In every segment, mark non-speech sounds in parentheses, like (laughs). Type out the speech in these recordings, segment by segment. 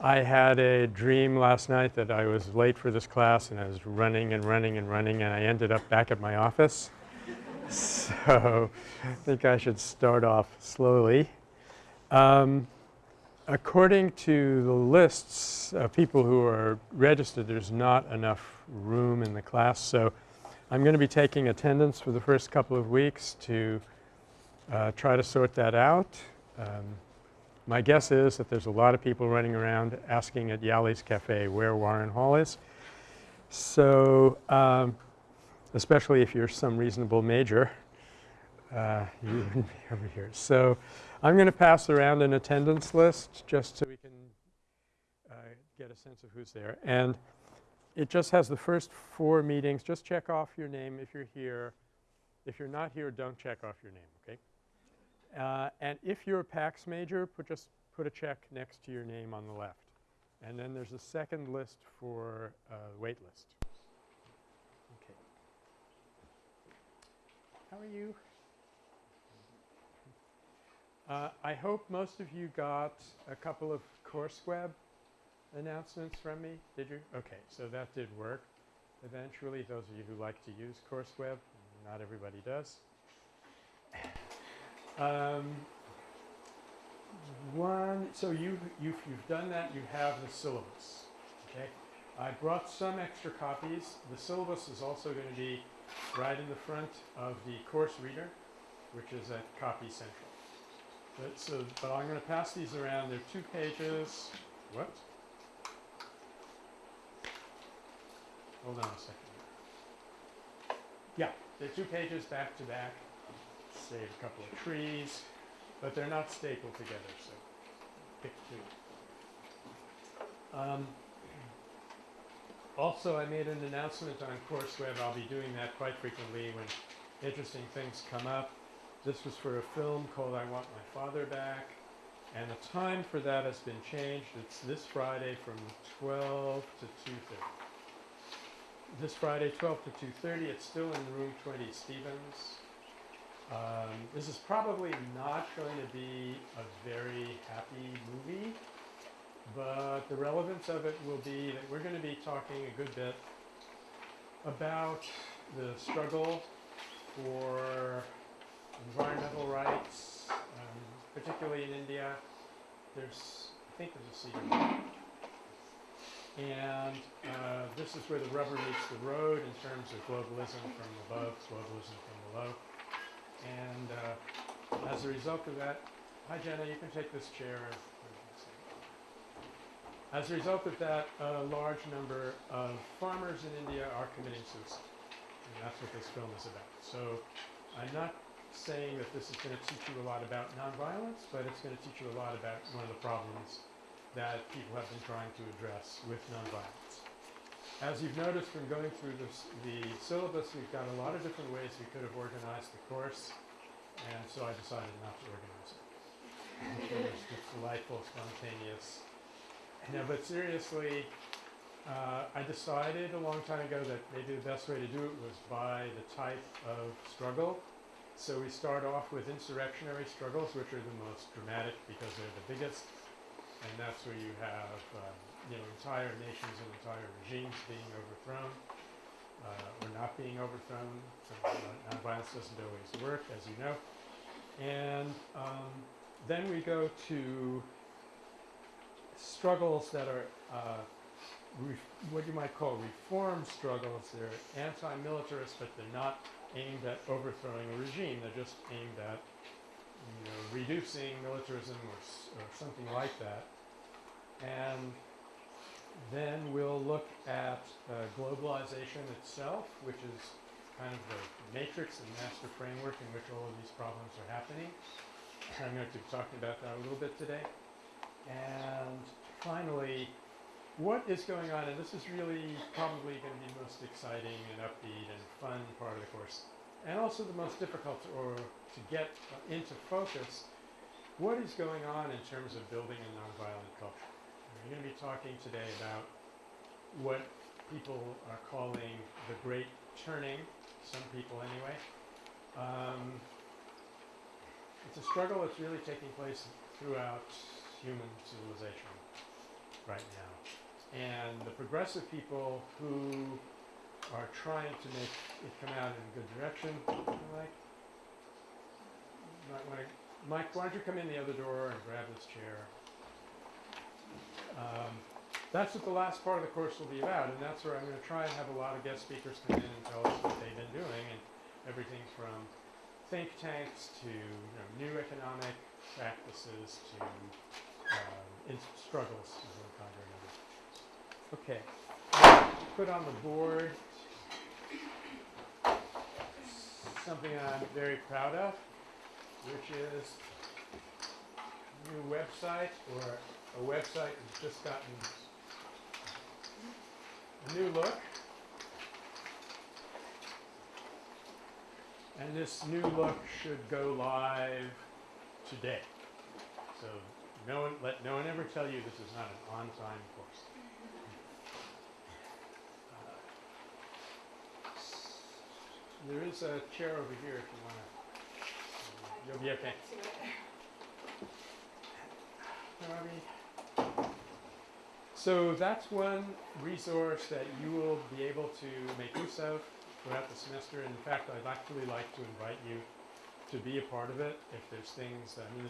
I had a dream last night that I was late for this class and I was running and running and running and I ended up back at my office. (laughs) so I think I should start off slowly. Um, according to the lists of people who are registered, there's not enough room in the class. So I'm going to be taking attendance for the first couple of weeks to uh, try to sort that out. Um, my guess is that there's a lot of people running around asking at Yali's Cafe where Warren Hall is. So, um, especially if you're some reasonable major, uh, you (laughs) be over here. So, I'm going to pass around an attendance list just so we can uh, get a sense of who's there. And it just has the first four meetings. Just check off your name if you're here. If you're not here, don't check off your name, okay? Uh, and if you're a PAX major, put just put a check next to your name on the left. And then there's a second list for uh, wait list. Okay. How are you? Uh, I hope most of you got a couple of CourseWeb announcements from me. Did you? Okay, so that did work. Eventually, those of you who like to use CourseWeb, not everybody does. Um, one, so you, you've, you've done that, you have the syllabus, okay? I brought some extra copies. The syllabus is also going to be right in the front of the course reader, which is at Copy Central. But, so, but I'm going to pass these around. They're two pages. What? Hold on a second. Yeah, they're two pages back to back save a couple of trees, but they're not stapled together, so pick two. Um, also, I made an announcement on CourseWeb. I'll be doing that quite frequently when interesting things come up. This was for a film called I Want My Father Back. And the time for that has been changed. It's this Friday from 12 to 2.30. This Friday, 12 to 2.30. It's still in room 20 Stevens. Um, this is probably not going to be a very happy movie, but the relevance of it will be that we're going to be talking a good bit about the struggle for environmental rights, um, particularly in India. There's, I think there's a seat And uh, this is where the rubber meets the road in terms of globalism from above, globalism from below. And uh, as a result of that, hi Jenna, you can take this chair. As a result of that, a large number of farmers in India are committing suicide. And that's what this film is about. So I'm not saying that this is going to teach you a lot about nonviolence, but it's going to teach you a lot about one of the problems that people have been trying to address with nonviolence. As you've noticed from going through the syllabus, we've got a lot of different ways we could have organized the course, and so I decided not to organize it. it was just delightful, spontaneous. No, but seriously, uh, I decided a long time ago that maybe the best way to do it was by the type of struggle. So we start off with insurrectionary struggles, which are the most dramatic because they're the biggest, and that's where you have um, you know, entire nations and entire regimes being overthrown uh, or not being overthrown. So uh, nonviolence doesn't always work, as you know. And um, then we go to struggles that are uh, what you might call reform struggles. They're anti-militarist, but they're not aimed at overthrowing a regime. They're just aimed at you know, reducing militarism or, or something like that. And then we'll look at uh, globalization itself, which is kind of the matrix and master framework in which all of these problems are happening. I'm going to be talking about that a little bit today. And finally, what is going on, and this is really probably going to be the most exciting and upbeat and fun part of the course, and also the most difficult to, or to get into focus, what is going on in terms of building a nonviolent culture? We're going to be talking today about what people are calling the Great Turning, some people anyway. Um, it's a struggle that's really taking place throughout human civilization. right now. And the progressive people who are trying to make it come out in a good direction, to, Mike, why don't you come in the other door and grab this chair? Um, that's what the last part of the course will be about, and that's where I'm going to try and have a lot of guest speakers come in and tell us what they've been doing, and everything from think tanks to you know, new economic practices to um, struggles of one kind or another. Okay, put on the board something I'm very proud of, which is a new website or a website has just gotten a new look. And this new look should go live today. So no one, let no one ever tell you this is not an on-time course. Uh, there is a chair over here if you want to. You'll be okay. Robbie. So that's one resource that you will be able to make use of throughout the semester. And In fact, I'd actually like to invite you to be a part of it if there's things, I mean,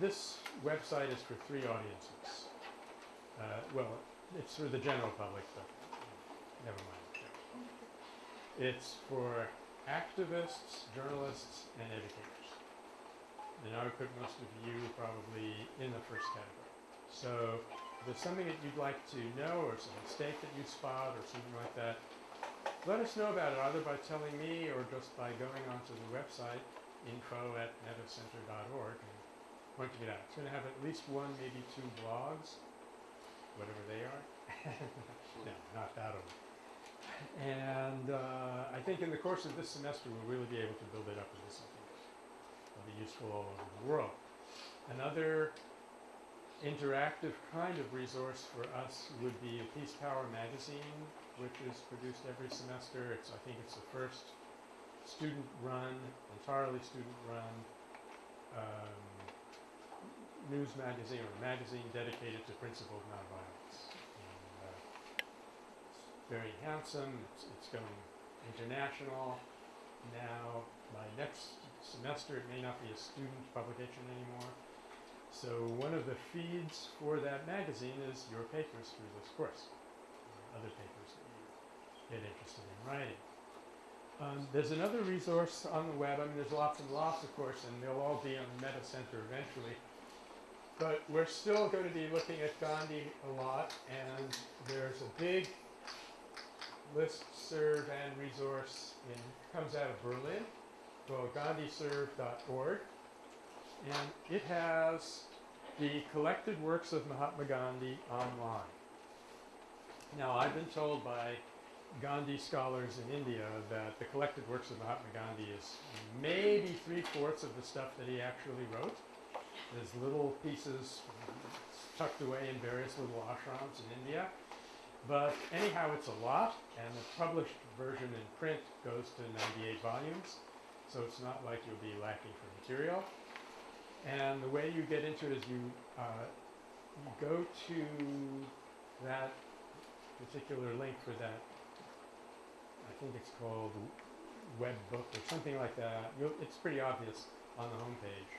this website is for three audiences. Uh, well, it's for the general public, but never mind. It's for activists, journalists, and educators. And I would put most of you probably in the first category. So there's something that you'd like to know or some mistake that you spot or something like that, let us know about it either by telling me or just by going onto the website info at mettacenter.org and pointing it out. It's going to have at least one, maybe two blogs, whatever they are. (laughs) no, not that old. And uh, I think in the course of this semester, we'll really be able to build it up into something that'll be useful all over the world. Another interactive kind of resource for us would be a Peace Power magazine, which is produced every semester. It's, I think it's the first student-run, entirely student-run um, news magazine or magazine dedicated to principled nonviolence. And, uh, very handsome. It's, it's going international. Now, by next semester, it may not be a student publication anymore. So one of the feeds for that magazine is your papers through this course, other papers that you get interested in writing. Um, there's another resource on the web. I mean, there's lots and lots, of course, and they'll all be on the Metta Center eventually. But we're still going to be looking at Gandhi a lot, and there's a big list serve and resource in comes out of Berlin called gandhiserve.org and it has the collected works of Mahatma Gandhi online. Now I've been told by Gandhi scholars in India that the collected works of Mahatma Gandhi is maybe three-fourths of the stuff that he actually wrote. There's little pieces tucked away in various little ashrams in India. But anyhow, it's a lot, and the published version in print goes to 98 volumes, so it's not like you'll be lacking for material. And the way you get into it is you, uh, you go to that particular link for that, I think it's called web book or something like that. You'll, it's pretty obvious on the homepage.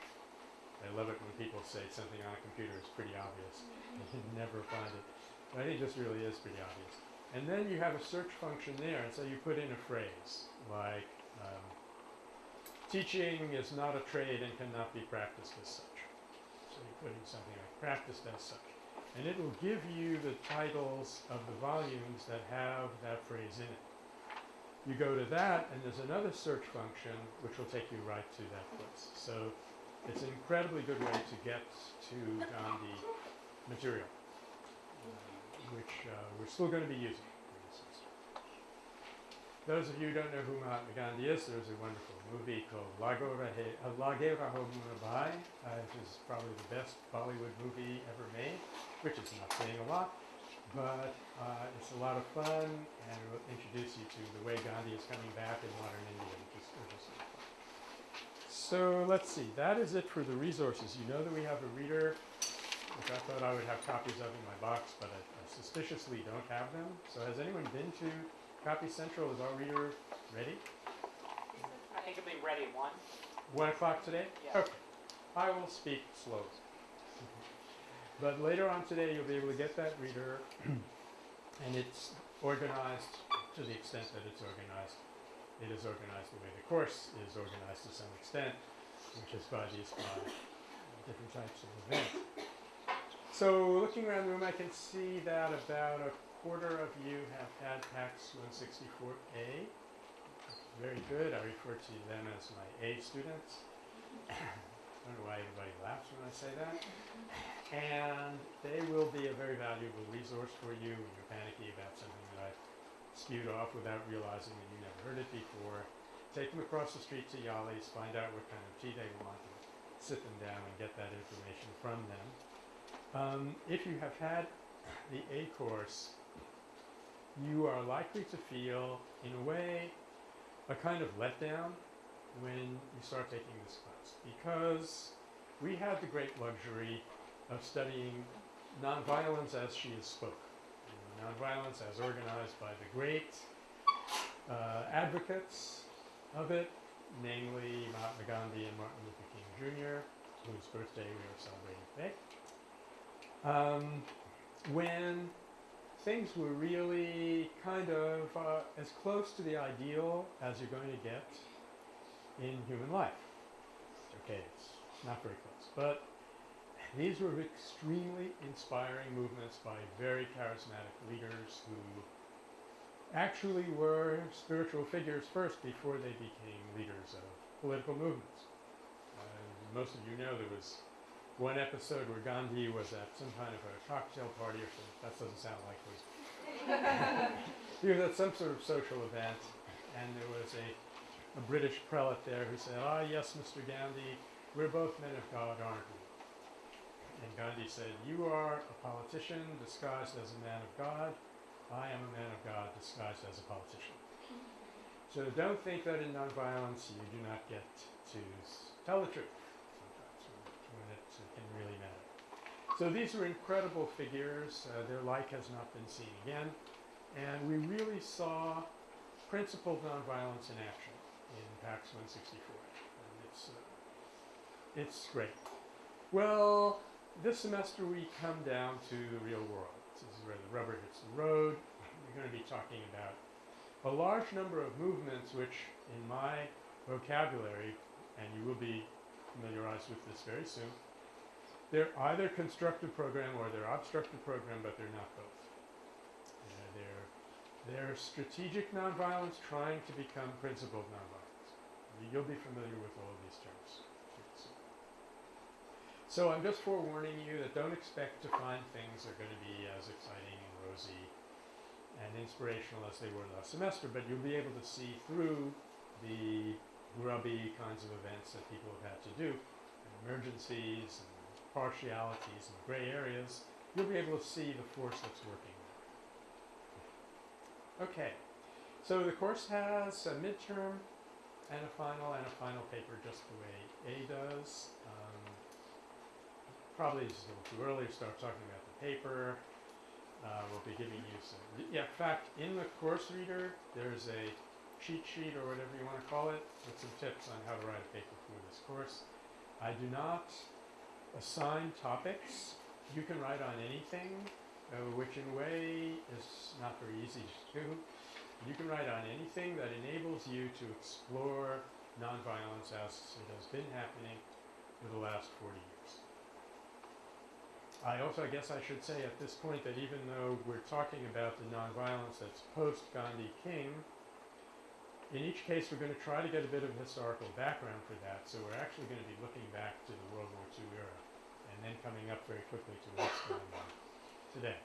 I love it when people say something on a computer is pretty obvious. (laughs) You never find it. But I think this really is pretty obvious. And then you have a search function there, and so you put in a phrase like, um, teaching is not a trade and cannot be practiced as such. So you put in something like practiced as such. And it will give you the titles of the volumes that have that phrase in it. You go to that, and there's another search function which will take you right to that place. So it's an incredibly good way to get to Gandhi material, uh, which uh, we're still going to be using. Those of you who don't know who Mahatma Gandhi is, there's a wonderful movie called Lage Raho Munna Bhai, uh, which is probably the best Bollywood movie ever made, which is not saying a lot, but uh, it's a lot of fun and it will introduce you to the way Gandhi is coming back in modern India, which is, which is. So let's see, that is it for the resources. You know that we have a reader which I thought I would have copies of in my box, but I, I suspiciously don't have them. So has anyone been to Copy Central? Is our reader ready? I think it'll be ready one. One o'clock today? Yeah. Okay. I will speak slowly. But later on today, you'll be able to get that reader, (clears throat) and it's organized to the extent that it's organized. It is organized the way the course is organized to some extent, which is by these five different types of events. So looking around the room, I can see that about a quarter of you have had PAX 164A. Very good. I refer to them as my A students. I don't know why everybody laughs when I say that. And they will be a very valuable resource for you when you're panicky about something that I spewed off without realizing that you never heard it before. Take them across the street to Yali's, find out what kind of tea they want, and sit them down and get that information from them. Um, if you have had the A course, you are likely to feel, in a way, a kind of letdown when you start taking this class because we had the great luxury of studying nonviolence as she is spoke. You know, nonviolence as organized by the great uh, advocates of it, namely Mahatma Gandhi and Martin Luther King Jr., whose birthday we are celebrating today. Um, when things were really kind of uh, as close to the ideal as you're going to get in human life. Okay, it's not very close, but these were extremely inspiring movements by very charismatic leaders who actually were spiritual figures first before they became leaders of political movements. Uh, most of you know there was one episode where Gandhi was at some kind of a cocktail party or something. That doesn't sound likely. (laughs) he was at some sort of social event, and there was a, a British prelate there who said, Ah, yes, Mr. Gandhi, we're both men of God, aren't we? And Gandhi said, You are a politician disguised as a man of God. I am a man of God disguised as a politician. So don't think that in nonviolence you do not get to tell the truth sometimes when, when it uh, can really matter. So these are incredible figures. Uh, their like has not been seen again. And we really saw principled nonviolence in action in PAX 164. And it's, uh, it's great. Well, this semester we come down to the real world. This is where the rubber hits the road. (laughs) We're going to be talking about a large number of movements which, in my vocabulary, and you will be familiarized with this very soon, they're either constructive program or they're obstructive program, but they're not both. They're, they're strategic nonviolence trying to become principled nonviolence. You'll be familiar with all of these terms. So I'm just forewarning you that don't expect to find things that are going to be as exciting and rosy and inspirational as they were last semester, but you'll be able to see through the grubby kinds of events that people have had to do, emergencies and partialities and gray areas. You'll be able to see the force that's working there. Okay, so the course has a midterm and a final and a final paper just the way A does. Um, probably it's a little too early to start talking about the paper. Uh, we'll be giving you some, yeah, in fact, in the course reader, there's a cheat sheet or whatever you want to call it with some tips on how to write a paper for this course. I do not assign topics. You can write on anything, uh, which in a way is not very easy to do. You can write on anything that enables you to explore nonviolence as it has been happening for the last 40 years. I also, I guess I should say at this point that even though we're talking about the nonviolence that's post Gandhi King, in each case we're going to try to get a bit of historical background for that. So we're actually going to be looking back to the World War II era and then coming up very quickly to what's going on today.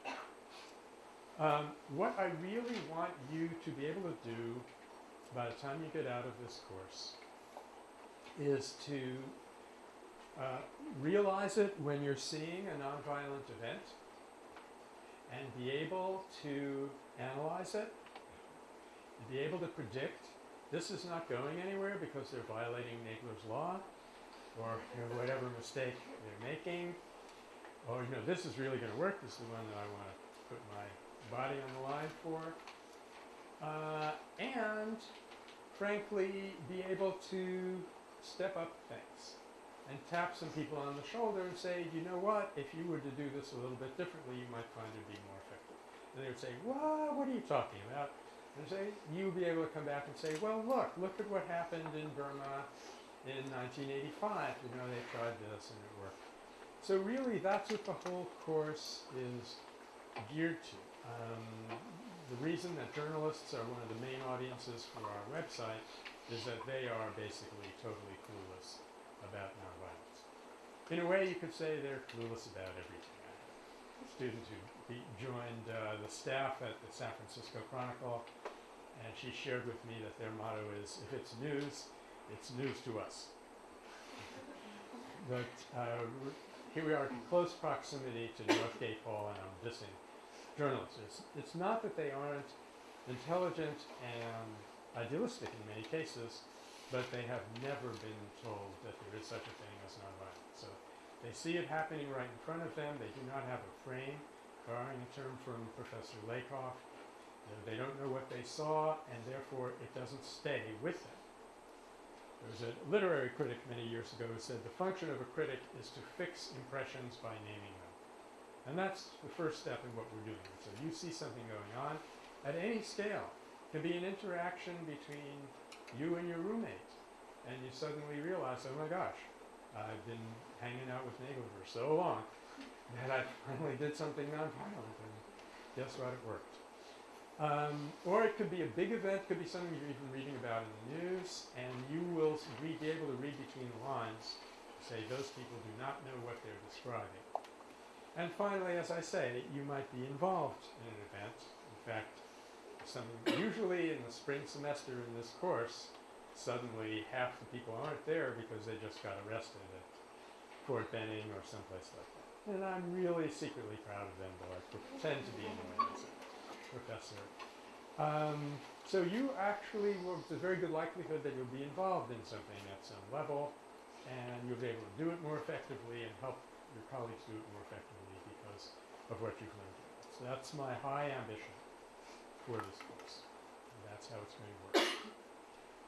Um, what I really want you to be able to do by the time you get out of this course is to uh, realize it when you're seeing a nonviolent event and be able to analyze it, be able to predict this is not going anywhere because they're violating Nagler's law or you know, whatever mistake they're making. Or, you know, this is really going to work. This is the one that I want to put my body on the line for. Uh, and frankly, be able to step up things and tap some people on the shoulder and say, you know what, if you were to do this a little bit differently, you might find it be more effective. And they would say, what, what are you talking about? And say, you'll be able to come back and say, well, look, look at what happened in Burma in 1985. You know, they tried this and it worked. So really, that's what the whole course is geared to. Um, the reason that journalists are one of the main audiences for our website is that they are basically totally clueless about nonviolence. In a way, you could say they're clueless about everything. I had a student who be, joined uh, the staff at the San Francisco Chronicle, and she shared with me that their motto is, if it's news, it's news to us. (laughs) but uh, here we are in close proximity to Northgate Hall, and I'm dissing journalists. It's, it's not that they aren't intelligent and idealistic in many cases, but they have never been told that there is such a thing as nonviolence. So they see it happening right in front of them. They do not have a frame, borrowing a term from Professor Lakoff. They don't know what they saw, and therefore it doesn't stay with them. There was a literary critic many years ago who said the function of a critic is to fix impressions by naming them. And that's the first step in what we're doing. So you see something going on at any scale. It can be an interaction between you and your roommate, and you suddenly realize, oh my gosh, I've been hanging out with Nagler for so long that I finally did something nonviolent, and guess what, it worked. Um, or it could be a big event, could be something you're even reading about in the news, and you will be able to read between the lines, say those people do not know what they're describing. And finally, as I say, you might be involved in an event. In fact, usually in the spring semester in this course, suddenly half the people aren't there because they just got arrested at Fort Benning or someplace like that. And I'm really secretly proud of them, though I pretend to be anyway as a professor. Um, so you actually, well, there's a very good likelihood that you'll be involved in something at some level, and you'll be able to do it more effectively and help your colleagues do it more effectively because of what you've learned. So that's my high ambition for this course. And that's how it's going to work.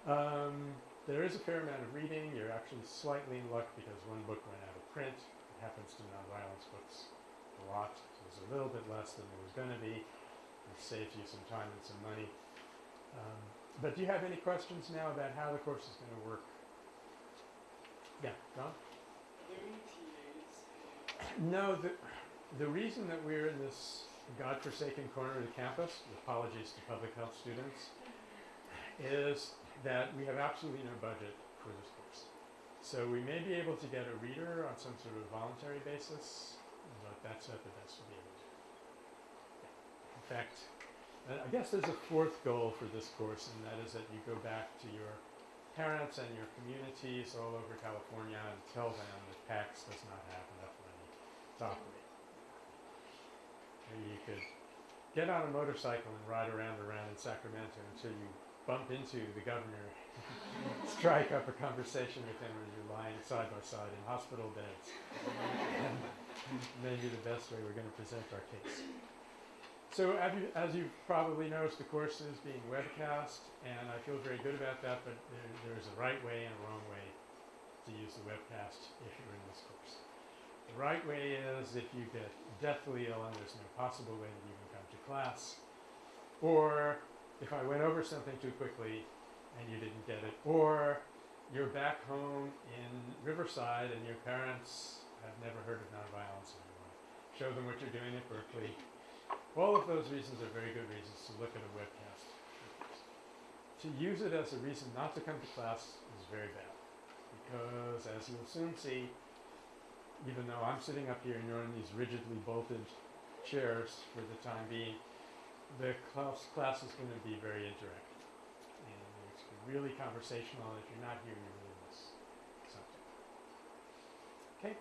Um, there is a fair amount of reading. You're actually slightly in luck because one book went out of print. It happens to nonviolence books a lot. So was a little bit less than there was going to be. It saves you some time and some money. Um, but do you have any questions now about how the course is going to work? Yeah, John? No, the, the reason that we're in this godforsaken corner of the campus, apologies to public health students, (laughs) is that we have absolutely no budget for this course. So we may be able to get a reader on some sort of voluntary basis, but that's at the best we'll be able to. In fact, uh, I guess there's a fourth goal for this course, and that is that you go back to your parents and your communities all over California and tell them that PAX does not have enough money to operate. Maybe you could get on a motorcycle and ride around around in Sacramento until you bump into the governor, (laughs) strike up a conversation with him as you're lying side by side in hospital beds. (laughs) maybe the best way we're going to present our case. So as, you, as you've probably noticed, the course is being webcast, and I feel very good about that, but there, there's a right way and a wrong way to use the webcast if you're in this course. The right way is if you get deathly ill and there's no possible way that you can come to class, or if I went over something too quickly and you didn't get it, or you're back home in Riverside and your parents have never heard of nonviolence want show them what you're doing at Berkeley. All of those reasons are very good reasons to look at a webcast. To use it as a reason not to come to class is very bad. Because as you'll soon see, even though I'm sitting up here and you're in these rigidly bolted chairs for the time being, the class, class is going to be very interactive. Really conversational. and If you're not here, you really miss something. Okay?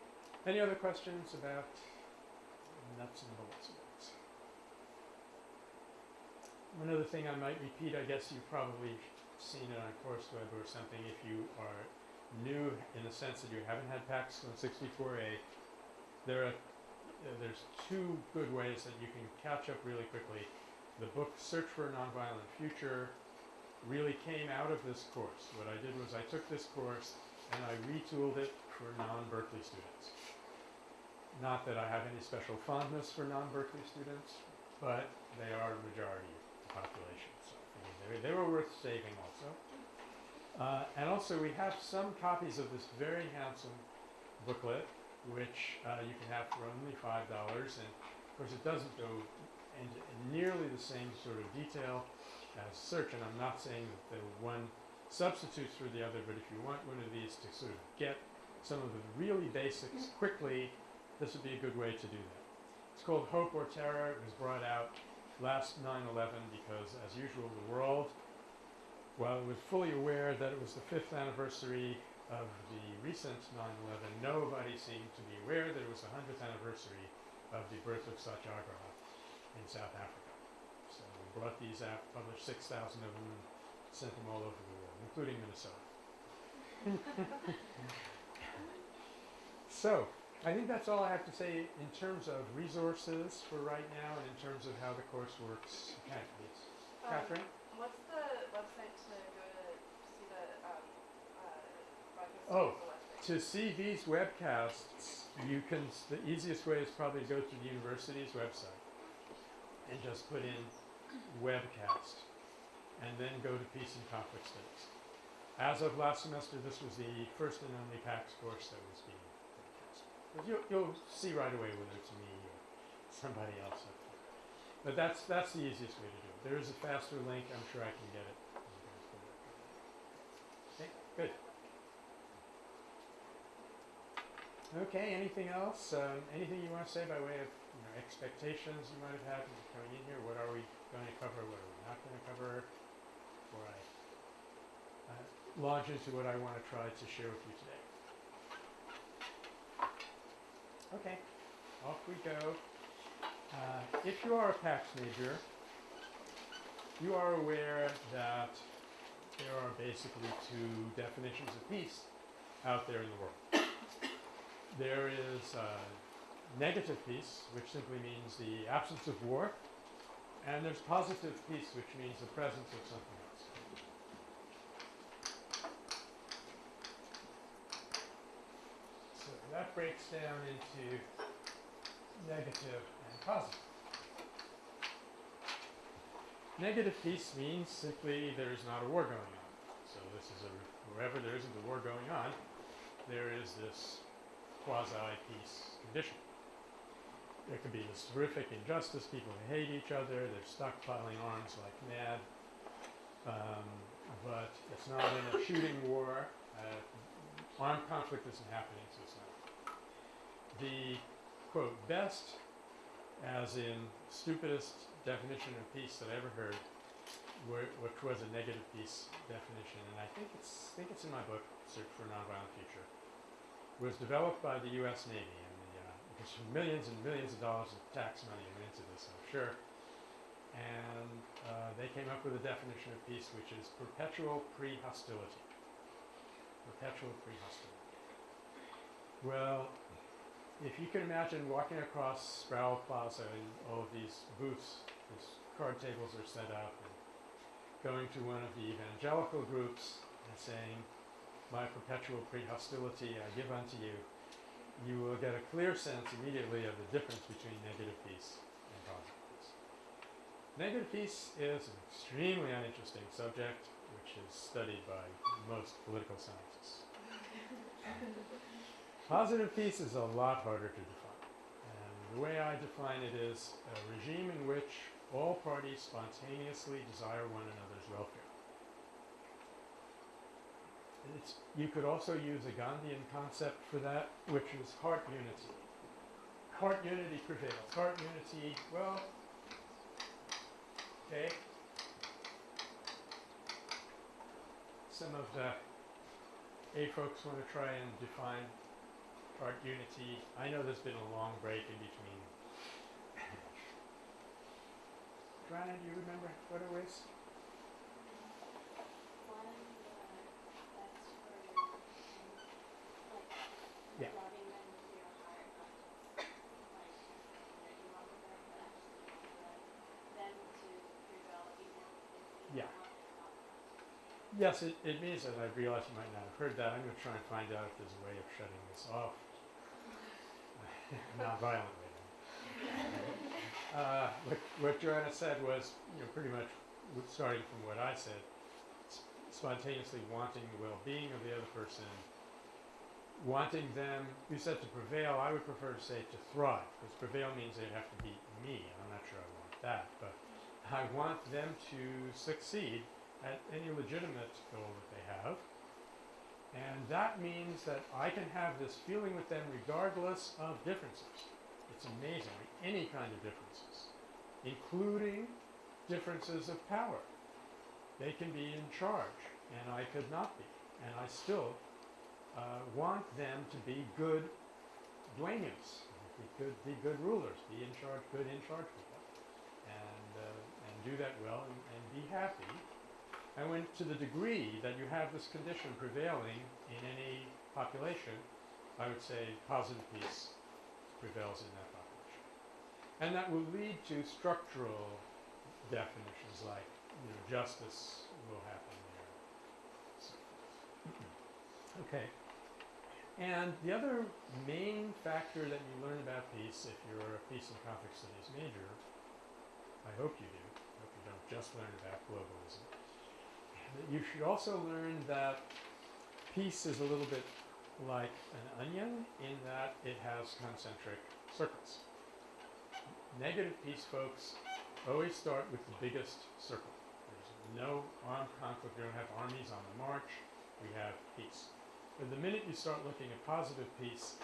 Any other questions about nuts and bolts of this? One other thing I might repeat, I guess you've probably seen it on CourseWeb or something if you are new in the sense that you haven't had PAX 164A. There are uh, there's two good ways that you can catch up really quickly. The book Search for a Nonviolent Future really came out of this course. What I did was I took this course and I retooled it for non-Berkeley students. Not that I have any special fondness for non-Berkeley students, but they are the majority of the population, so I figured they, they were worth saving also. Uh, and also we have some copies of this very handsome booklet, which uh, you can have for only five dollars. And of course, it doesn't go into nearly the same sort of detail search. And I'm not saying that the one substitutes for the other, but if you want one of these to sort of get some of the really basics mm. quickly, this would be a good way to do that. It's called Hope or Terror. It was brought out last 9/11 because, as usual, the world while it was fully aware that it was the fifth anniversary of the recent 9-11, nobody seemed to be aware that it was the 100th anniversary of the birth of Satyagraha in South Africa. Brought these out, published 6,000 of them, and sent them all over the world, including Minnesota. so, I think that's all I have to say in terms of resources for right now and in terms of how the course works. Um, Catherine? What's the website to go to see the, um, uh, broadcast Oh, of the website? To see these webcasts, you can, the easiest way is probably to go to the university's website and just put in webcast and then go to Peace and Conflict Studies. As of last semester, this was the first and only PAX course that was being broadcast. But you'll, you'll see right away whether it's me or somebody else up there. But that's, that's the easiest way to do it. There is a faster link, I'm sure I can get. You it. Okay, good. Okay, anything else? Um, anything you want to say by way of you know, expectations you might have had coming in here? What are we going to cover? What are we not going to cover? Before I uh, launch into what I want to try to share with you today. Okay, off we go. Uh, if you are a PAX major, you are aware that there are basically two definitions of peace out there in the world. There is uh, negative peace, which simply means the absence of war, and there's positive peace, which means the presence of something else. So that breaks down into negative and positive. Negative peace means simply there is not a war going on. So this is a wherever there isn't a war going on, there is this quasi-peace condition. There could be this horrific injustice, people hate each other, they're stockpiling arms like mad, um, but it's not in a shooting war. Uh, armed conflict isn't happening, so it's not. The quote best, as in stupidest definition of peace that I ever heard, which was a negative peace definition, and I think it's think it's in my book, Search for a Nonviolent Future, was developed by the U.S. Navy, because millions and millions of dollars of tax money went into this, I'm sure. And uh, they came up with a definition of peace, which is perpetual pre-hostility. Perpetual pre-hostility. Well, if you can imagine walking across Sproul Plaza and all of these booths, these card tables are set up, and going to one of the evangelical groups and saying, My perpetual pre-hostility I give unto you, you will get a clear sense immediately of the difference between negative peace and positive peace. Negative peace is an extremely uninteresting subject, which is studied by most political scientists. (laughs) Positive peace is a lot harder to define. And the way I define it is a regime in which all parties spontaneously desire one another's welfare. It's, you could also use a Gandhian concept for that, which is heart unity. Heart unity prevails. Heart unity, well, okay. Some of the A folks want to try and define heart unity. I know there's been a long break in between. Joanna, do you remember what it was? One, uh, that's for, um, like, Yeah. loving them with your heart, not just, like, Yes, it, it means that I realize you might not have heard that. I'm going to try and find out if there's a way of shutting this off (laughs) non-violently. Uh, what, what Joanna said was, you know, pretty much starting from what I said, spontaneously wanting the well-being of the other person, wanting them, you said to prevail, I would prefer to say to thrive, because prevail means they'd have to beat me, I'm not sure I want that, but I want them to succeed at any legitimate goal that they have. And that means that I can have this feeling with them regardless of differences. It's amazing, any kind of differences, including differences of power. They can be in charge, and I could not be. And I still uh, want them to be good dueños, be good, be good rulers, be in charge, good in charge people, and uh, and do that well and, and be happy. And when to the degree that you have this condition prevailing in any population, I would say positive peace prevails in that population. And that will lead to structural definitions like, you know, justice will happen there. So (clears throat) okay. And the other main factor that you learn about peace, if you're a peace and conflict studies major, I hope you do, I hope you don't just learn about globalism, you should also learn that peace is a little bit like an onion in that it has concentric circles. Negative peace folks always start with the biggest circle. There's no armed conflict, we don't have armies on the march, we have peace. But the minute you start looking at positive peace,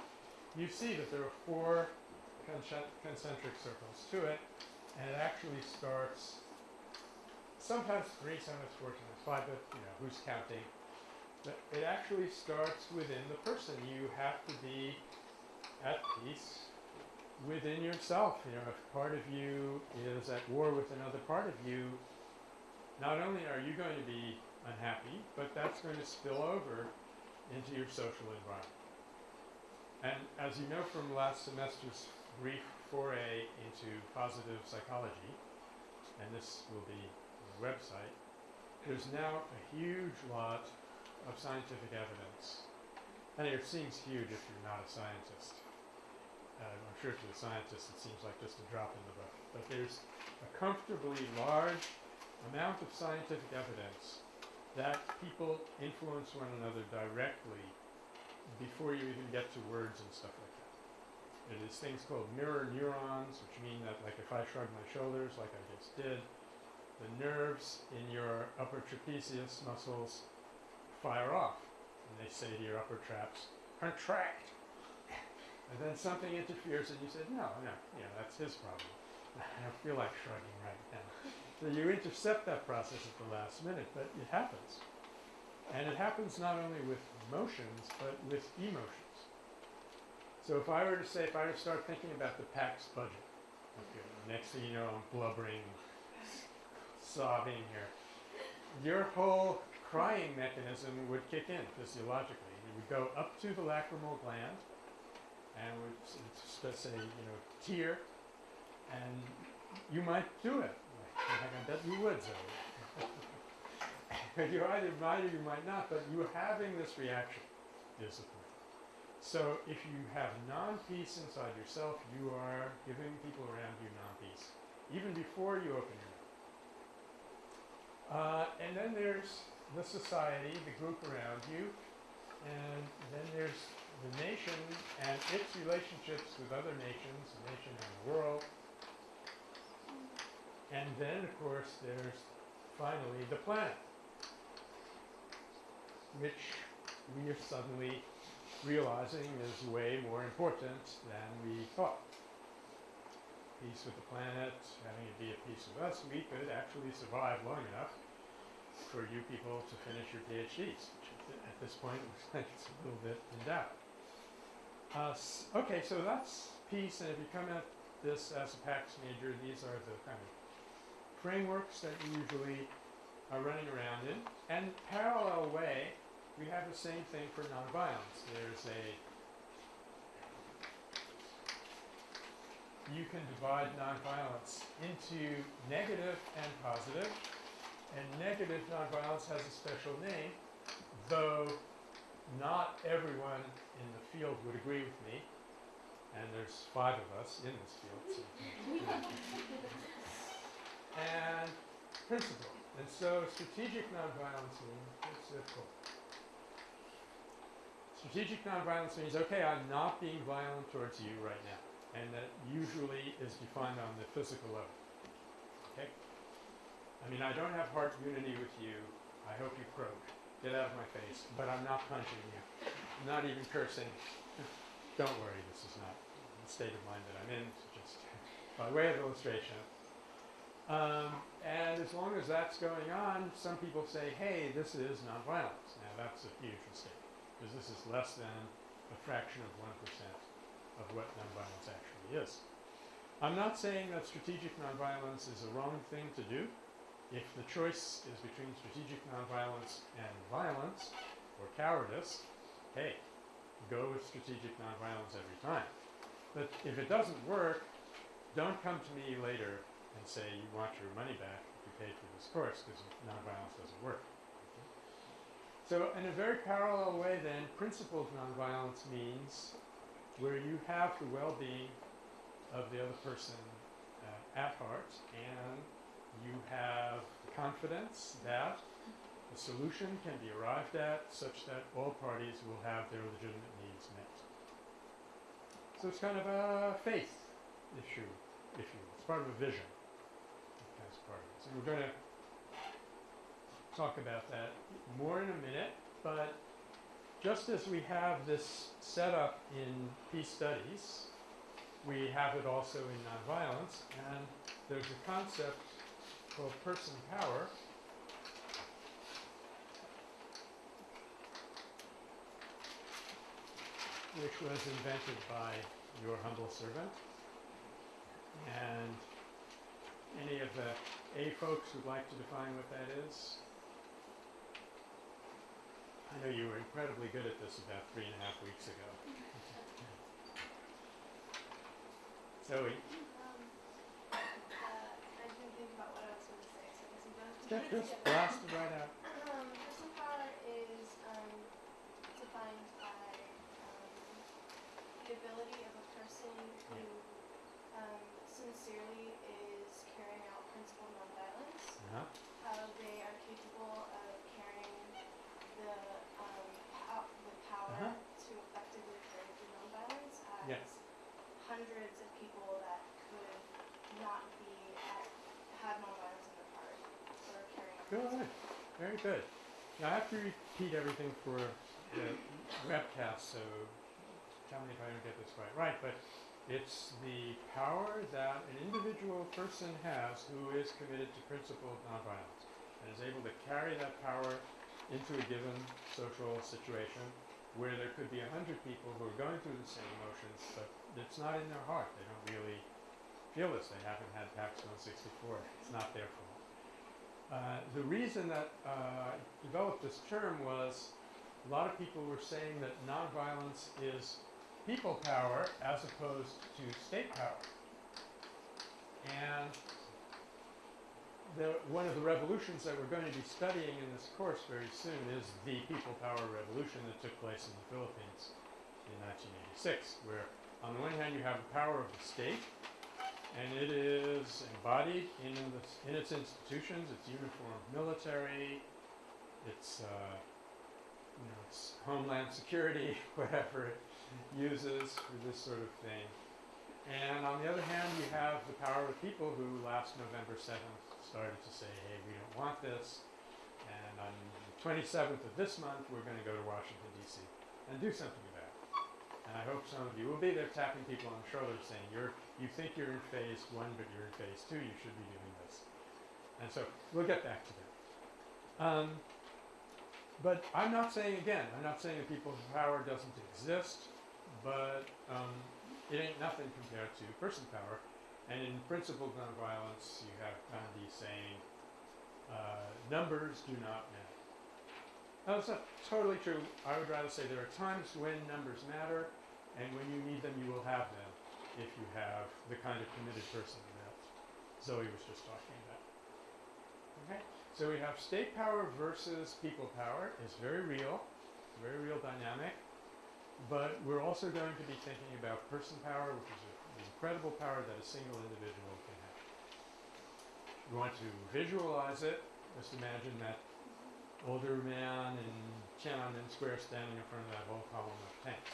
you see that there are four concentric circles to it, and it actually starts sometimes three, sometimes four, five, but you know, who's counting? But it actually starts within the person. You have to be at peace within yourself. You know, if part of you is at war with another part of you, not only are you going to be unhappy, but that's going to spill over into your social environment. And as you know from last semester's brief foray into positive psychology, and this will be on the website, there's now a huge lot of scientific evidence. And it seems huge if you're not a scientist. Uh, I'm sure to the scientist it seems like just a drop in the bucket. But there's a comfortably large amount of scientific evidence that people influence one another directly before you even get to words and stuff like that. It is things called mirror neurons, which mean that like if I shrug my shoulders like I just did, the nerves in your upper trapezius muscles fire off. And they say to your upper traps, contract. And then something interferes and you say, no, no, yeah, that's his problem. (laughs) I don't feel like shrugging right now. So you intercept that process at the last minute, but it happens. And it happens not only with motions, but with emotions. So if I were to say, if I were to start thinking about the PAX budget, okay, next thing you know, I'm blubbering, sobbing here. Your whole crying mechanism would kick in physiologically. It would go up to the lacrimal gland and would let's say, you know, tear, and you might do it. I bet you would, Zoe. (laughs) you either might or you might not, but you having this reaction is the point. So if you have non-peace inside yourself, you are giving people around you non-peace, even before you open your. Uh, and then there's the society, the group around you, and then there's the nation and its relationships with other nations, the nation and the world. And then, of course, there's finally the planet, which we are suddenly realizing is way more important than we thought. Peace with the planet, having it be at peace with us, we could actually survive long enough for you people to finish your PhDs, which at- this point (laughs) looks like it's a little bit in doubt. Uh, okay, so that's peace, and if you come at this as a PAX major, these are the kind of frameworks that you usually are running around in. And parallel way, we have the same thing for nonviolence. There's a you can divide nonviolence into negative and positive. And negative nonviolence has a special name, though not everyone in the field would agree with me. And there's five of us in this field. So (laughs) and principle. And so strategic nonviolence means it's. Strategic nonviolence means, okay, I'm not being violent towards you right now. And that usually is defined on the physical level. Okay? I mean, I don't have heart unity with you. I hope you croak. Get out of my face. But I'm not punching you. I'm not even cursing. (laughs) don't worry, this is not the state of mind that I'm in. It's just (laughs) by way of illustration. Um, and as long as that's going on, some people say, hey, this is nonviolence. Now that's a huge mistake, because this is less than a fraction of 1% of what nonviolence actually is. I'm not saying that strategic nonviolence is a wrong thing to do. If the choice is between strategic nonviolence and violence, or cowardice, hey, go with strategic nonviolence every time. But if it doesn't work, don't come to me later and say you want your money back if you paid for this course because nonviolence doesn't work. Okay? So in a very parallel way then, principled nonviolence means where you have the well-being of the other person uh, at heart and you have the confidence that a solution can be arrived at such that all parties will have their legitimate needs met. So it's kind of a faith issue. It's part of a vision as part of. And we're going to talk about that more in a minute, but just as we have this set up in peace studies, we have it also in nonviolence, and there's a concept called person power. Which was invented by your humble servant. And any of the A folks would like to define what that is? I know you were incredibly good at this about three and a half weeks ago. Zoe, Um, uh, I didn't think about what I was gonna say, so I guess I'm gonna. just, just blast it right out. Um, person power is, um, defined by, um, the ability of a person who, um, sincerely is carrying out principled nonviolence. Uh-huh. How they are capable of carrying the, um, pow- the power Uh-huh. to effectively carry through nonviolence as Yeah. hundreds of people that could not be at, have nonviolence in their heart or carrying Good, very good. Now I have to repeat everything for the webcast, so tell me if I don't get this quite right, but it's the power that an individual person has who is committed to principled nonviolence and is able to carry that power into a given social situation where there could be a hundred people who are going through the same emotions, but it's not in their heart. They don't really feel this. They haven't had PACS 164. It's not their fault. Uh, the reason that uh, I developed this term was a lot of people were saying that nonviolence is people power as opposed to state power. And the, one of the revolutions that we're going to be studying in this course very soon is the people power revolution that took place in the Philippines in 1986, where on the one hand you have the power of the state, and it is embodied in, the, in its institutions, its uniformed military, its, uh, you know, its homeland security, (laughs) whatever it uses for this sort of thing. And on the other hand, you have the power of people who last November 7th started to say, hey, we don't want this. And on the 27th of this month, we're going to go to Washington, D.C. and do something about it. And I hope some of you will be there tapping people on the shoulder saying, you're, you think you're in phase one, but you're in phase two, you should be doing this. And so we'll get back to that. Um, but I'm not saying, again, I'm not saying that people's power doesn't exist, but um, it ain't nothing compared to person power. And in principled nonviolence, you have Gandhi saying, uh, numbers do not matter. Now, that's not totally true. I would rather say there are times when numbers matter, and when you need them, you will have them if you have the kind of committed person that Zoe was just talking about. Okay, so we have state power versus people power. It's very real, very real dynamic. But we're also going to be thinking about person power, which is a, incredible power that a single individual can have. You want to visualize it. Just imagine that older man in Tiananmen Square standing in front of that whole column of tanks.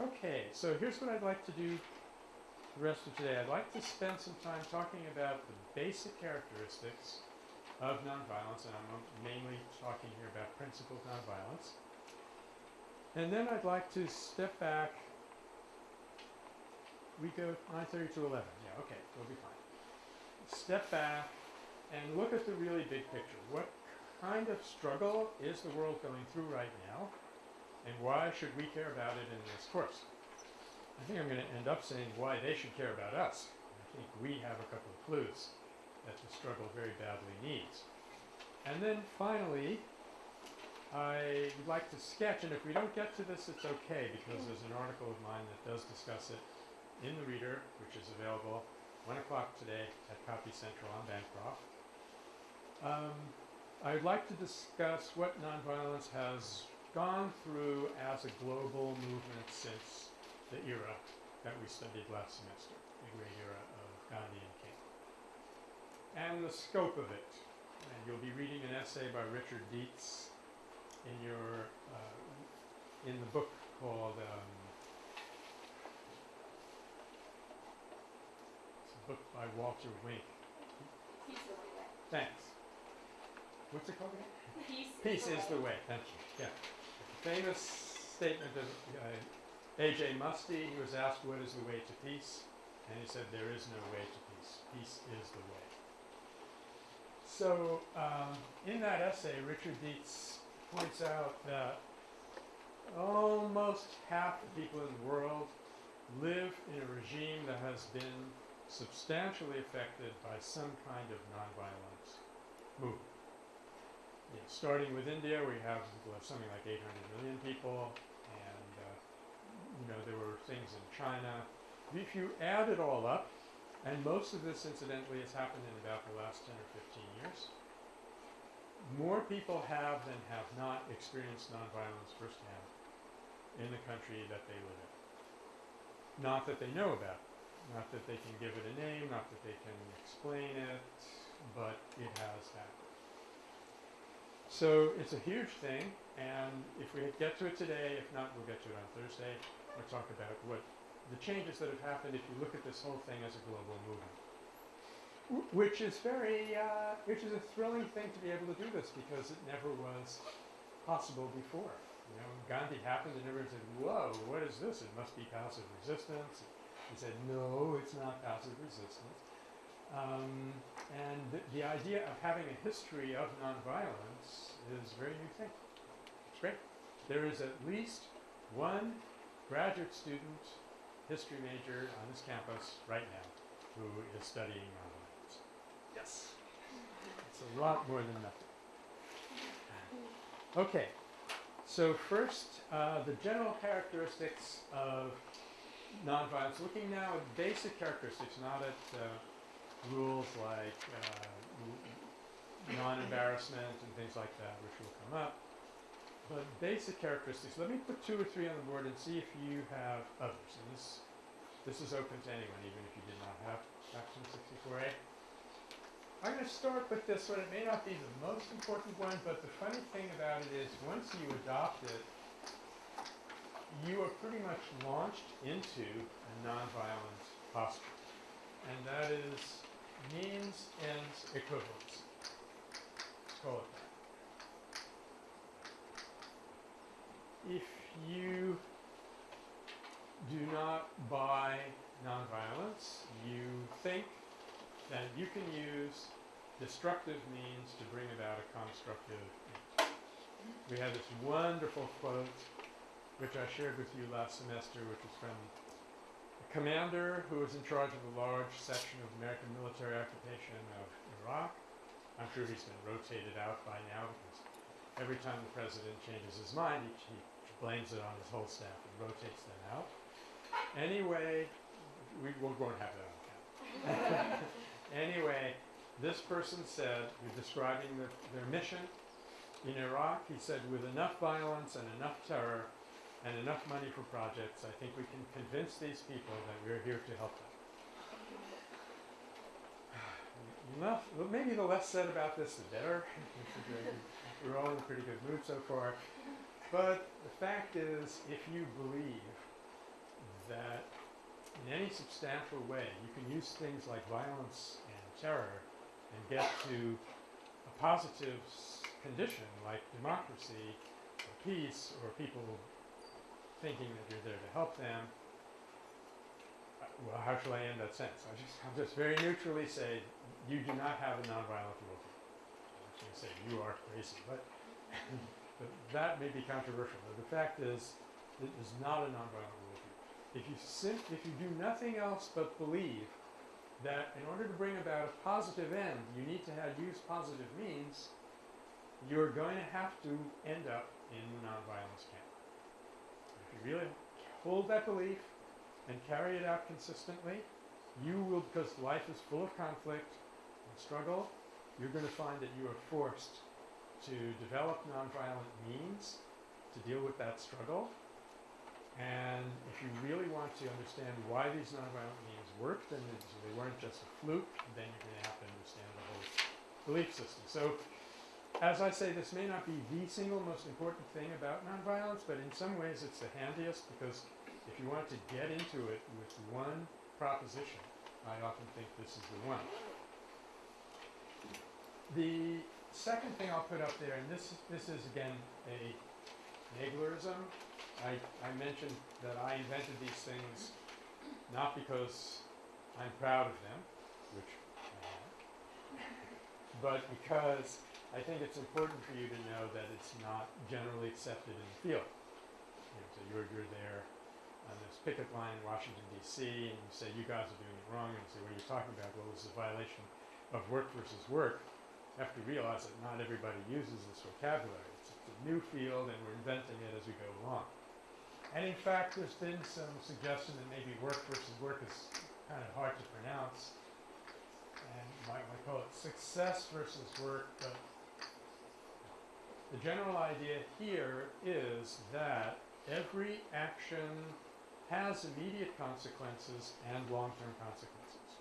Okay, so here's what I'd like to do the rest of today. I'd like to spend some time talking about the basic characteristics of nonviolence, and I'm mainly talking here about principled nonviolence. And then I'd like to step back. We go 9:30 to 11. Yeah, okay, we'll be fine. Step back and look at the really big picture. What kind of struggle is the world going through right now, and why should we care about it in this course? I think I'm going to end up saying why they should care about us. I think we have a couple of clues that the struggle very badly needs. And then finally, I would like to sketch, and if we don't get to this, it's okay because there's an article of mine that does discuss it in the Reader, which is available 1 o'clock today at Copy Central on Bancroft. Um, I'd like to discuss what nonviolence has gone through as a global movement since the era that we studied last semester, the great era of Gandhi and King. And the scope of it. And you'll be reading an essay by Richard Deats in your uh, in the book called um, it's a book by Walter Wink. The way. Thanks. What's it called again? Peace, Peace is the way. Thank you. Yeah. Famous statement of uh, A.J. Muste. He was asked, "What is the way to peace?" And he said, "There is no way to peace. Peace is the way." So, um, in that essay, Richard Deats points out that almost half the people in the world live in a regime that has been substantially affected by some kind of nonviolent movement. You know, starting with India, we have well, something like 800 million people, and uh, you know there were things in China. If you add it all up, and most of this, incidentally, has happened in about the last 10 or 15 years, more people have than have not experienced nonviolence firsthand in the country that they live in. Not that they know about, it, not that they can give it a name, not that they can explain it, but it has happened. So it's a huge thing, and if we get to it today, if not, we'll get to it on Thursday. We'll talk about what the changes that have happened if you look at this whole thing as a global movement. Wh- Which is very, uh, which is a thrilling thing to be able to do this because it never was possible before. You know, Gandhi happened and everyone said, "Whoa, what is this? It must be passive resistance." He said, "No, it's not passive resistance." Um, and the, the idea of having a history of nonviolence is a very new thing. It's great. There is at least one graduate student, history major on this campus right now who is studying. Yes. It's a lot more than nothing. Okay. So first, uh, the general characteristics of nonviolence. Looking now at basic characteristics, not at uh, rules like uh, non-embarrassment and things like that, which will come up. But basic characteristics. Let me put two or three on the board and see if you have others. And this this is open to anyone, even if you did not have Section 64A. I'm going to start with this one. It may not be the most important one, but the funny thing about it is once you adopt it, you are pretty much launched into a nonviolent posture. And that is means ends equivalence. Let's call it that. If you do not buy nonviolence, you think that you can use destructive means to bring about a constructive end. We have this wonderful quote, which I shared with you last semester, which was from a commander who was in charge of a large section of American military occupation of Iraq. I'm sure he's been rotated out by now because every time the president changes his mind, he, he blames it on his whole staff and rotates them out. Anyway, we, we won't have that on camera. (laughs) Anyway, this person said, you're describing the, their mission in Iraq. He said, with enough violence and enough terror and enough money for projects, I think we can convince these people that we're here to help them. (sighs) Enough, well, maybe the less said about this, the better. (laughs) We're all in a pretty good mood so far. But the fact is, if you believe that in any substantial way you can use things like violence and terror and get to a positive condition like democracy or peace or people thinking that you're there to help them, uh, well, how shall I end that sentence? I just, (laughs) I'll just very neutrally say, you do not have a nonviolent worldview. I'm going to say you are crazy, but, (laughs) but that may be controversial. But the fact is, it is not a nonviolent. If you if you do nothing else but believe that in order to bring about a positive end, you need to have use positive means, you're going to have to end up in the nonviolence camp. If you really hold that belief and carry it out consistently, you will, because life is full of conflict and struggle, you're going to find that you are forced to develop nonviolent means to deal with that struggle. And if you really want to understand why these nonviolent means and that they weren't just a fluke, then you're going to have to understand the whole belief system. So as I say, this may not be the single most important thing about nonviolence, but in some ways it's the handiest because if you want to get into it with one proposition, I often think this is the one. The second thing I'll put up there, and this this is again a Naglerism. I, I mentioned that I invented these things not because I'm proud of them, which I am, but because I think it's important for you to know that it's not generally accepted in the field. You know, so you're, you're there on this picket line in Washington, D.C., and you say, you guys are doing it wrong, and you say, what are you talking about? Well, this is a violation of work versus work. You have to realize that not everybody uses this vocabulary. It's, it's a new field, and we're inventing it as we go along. And in fact, there's been some suggestion that maybe work versus work is kind of hard to pronounce. And you might want to call it success versus work, but the general idea here is that every action has immediate consequences and long-term consequences,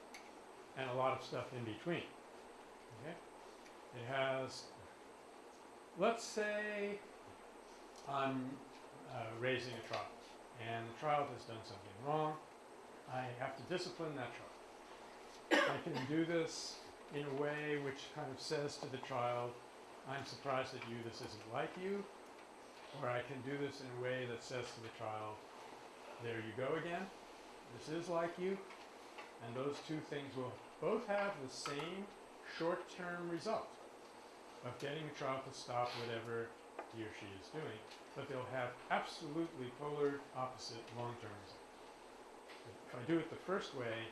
and a lot of stuff in between. Okay? It has, let's say, I'm uh, raising a child, and the child has done something wrong. I have to discipline that child. I can do this in a way which kind of says to the child, I'm surprised at you, this isn't like you. Or I can do this in a way that says to the child, there you go again, this is like you. And those two things will both have the same short-term result of getting a child to stop whatever he or she is doing, but they'll have absolutely polar opposite long-term results. If I do it the first way,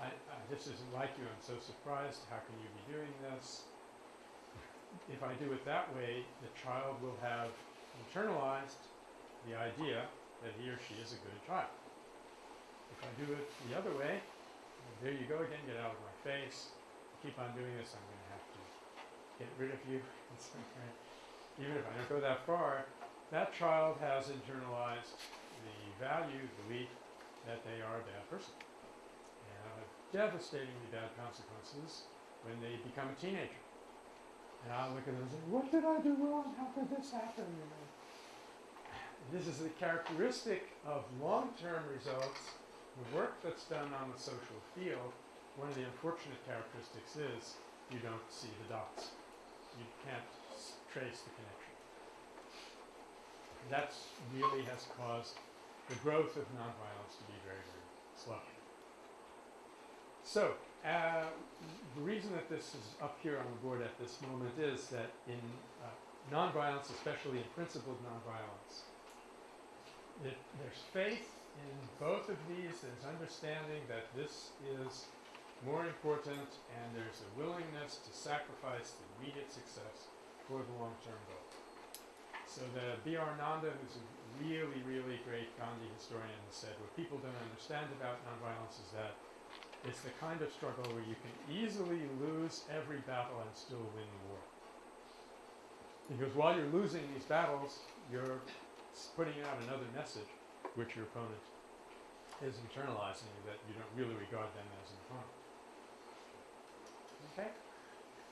I, I, this isn't like you, I'm so surprised, how can you be doing this? If I do it that way, the child will have internalized the idea that he or she is a good child. If I do it the other way, there you go again, get out of my face. Keep on doing this, I'm going to have to get rid of you. (laughs) Even if I don't go that far, that child has internalized the value, the belief that they are a bad person. And have devastatingly bad consequences when they become a teenager. And I'll look at them and say, what did I do wrong? How could this happen? This is the characteristic of long-term results. The work that's done on the social field, one of the unfortunate characteristics is you don't see the dots. You can't trace the connection. That's really has caused the growth of nonviolence to be very, very slow. So, uh, the reason that this is up here on the board at this moment is that in uh, nonviolence, especially in principled nonviolence, it, there's faith in both of these. There's understanding that this is more important, and there's a willingness to sacrifice the immediate success for the long-term goal. So the B.R. Nanda, who's a really, really great Gandhi historian, has said what people don't understand about nonviolence is that It's the kind of struggle where you can easily lose every battle and still win the war. Because while you're losing these battles, you're putting out another message which your opponent is internalizing that you don't really regard them as an opponent. Okay?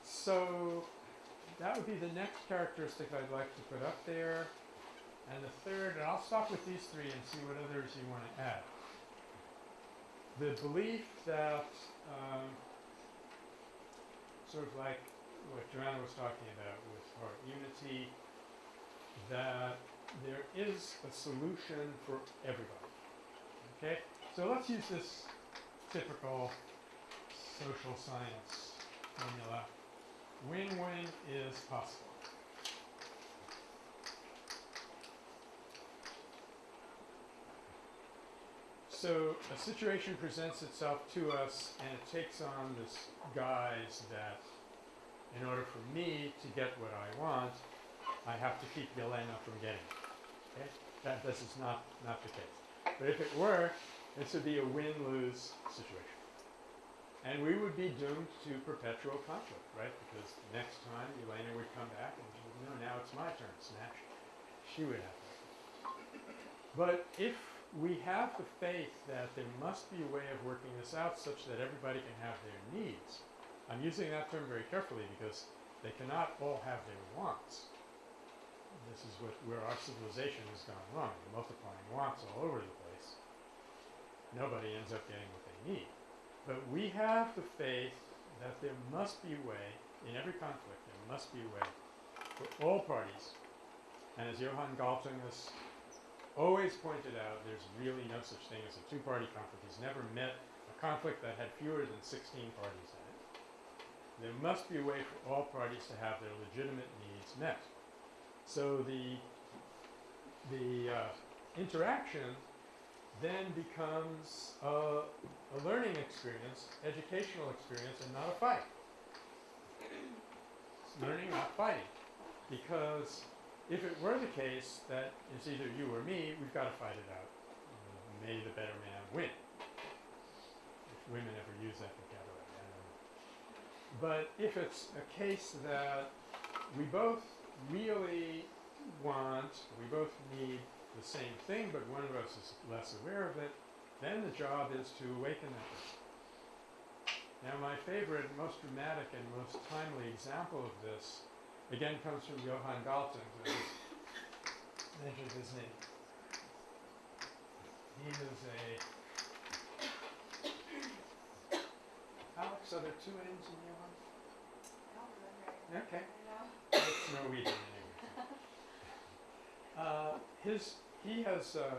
So that would be the next characteristic I'd like to put up there. And the third, and I'll stop with these three and see what others you want to add. The belief that, um, sort of like what Joanna was talking about with heart unity, that there is a solution for everybody. Okay? So let's use this typical social science formula. Win-win is possible. So a situation presents itself to us and it takes on this guise that in order for me to get what I want, I have to keep Yelena from getting it. Okay? That this is not, not the case. But if it were, this would be a win-lose situation. And we would be doomed to perpetual conflict, right? Because next time Elena would come back and, no, now it's my turn, snatch. She would have to. But if we have the faith that there must be a way of working this out such that everybody can have their needs, I'm using that term very carefully because they cannot all have their wants. This is what, where our civilization has gone wrong, multiplying wants all over the place. Nobody ends up getting what they need. But we have the faith that there must be a way, in every conflict, there must be a way for all parties. And as Johan Galtung has always pointed out, there's really no such thing as a two-party conflict. He's never met a conflict that had fewer than 16 parties in it. There must be a way for all parties to have their legitimate needs met. So the the uh, interaction then becomes a, a learning experience, educational experience, and not a fight. Learning, not fighting. Because if it were the case that it's either you or me, we've got to fight it out. May the better man win. If women ever use that vocabulary. But if it's a case that we both really want, we both need the same thing, but one of us is less aware of it, then the job is to awaken that. Now, my favorite, most dramatic, and most timely example of this, again, comes from Johan Galtung. I just mentioned his name. He was a. Alex, are there two names in Johann? Okay. It's Norwegian anyway. Uh, his he has a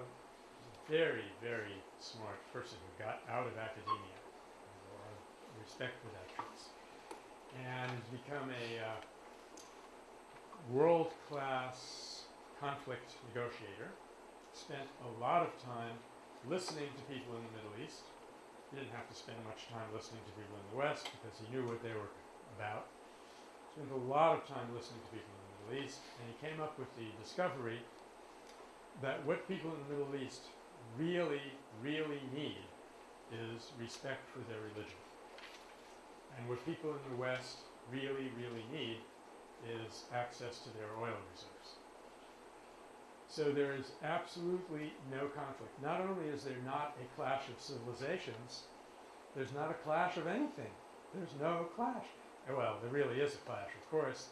very very smart person who got out of academia. A lot of respect for that and has become a uh, world class conflict negotiator. Spent a lot of time listening to people in the Middle East. He didn't have to spend much time listening to people in the West because he knew what they were about spent a lot of time listening to people in the Middle East, and he came up with the discovery that what people in the Middle East really, really need is respect for their religion. And what people in the West really, really need is access to their oil reserves. So there is absolutely no conflict. Not only is there not a clash of civilizations, there's not a clash of anything. There's no clash. Well, there really is a clash, of course,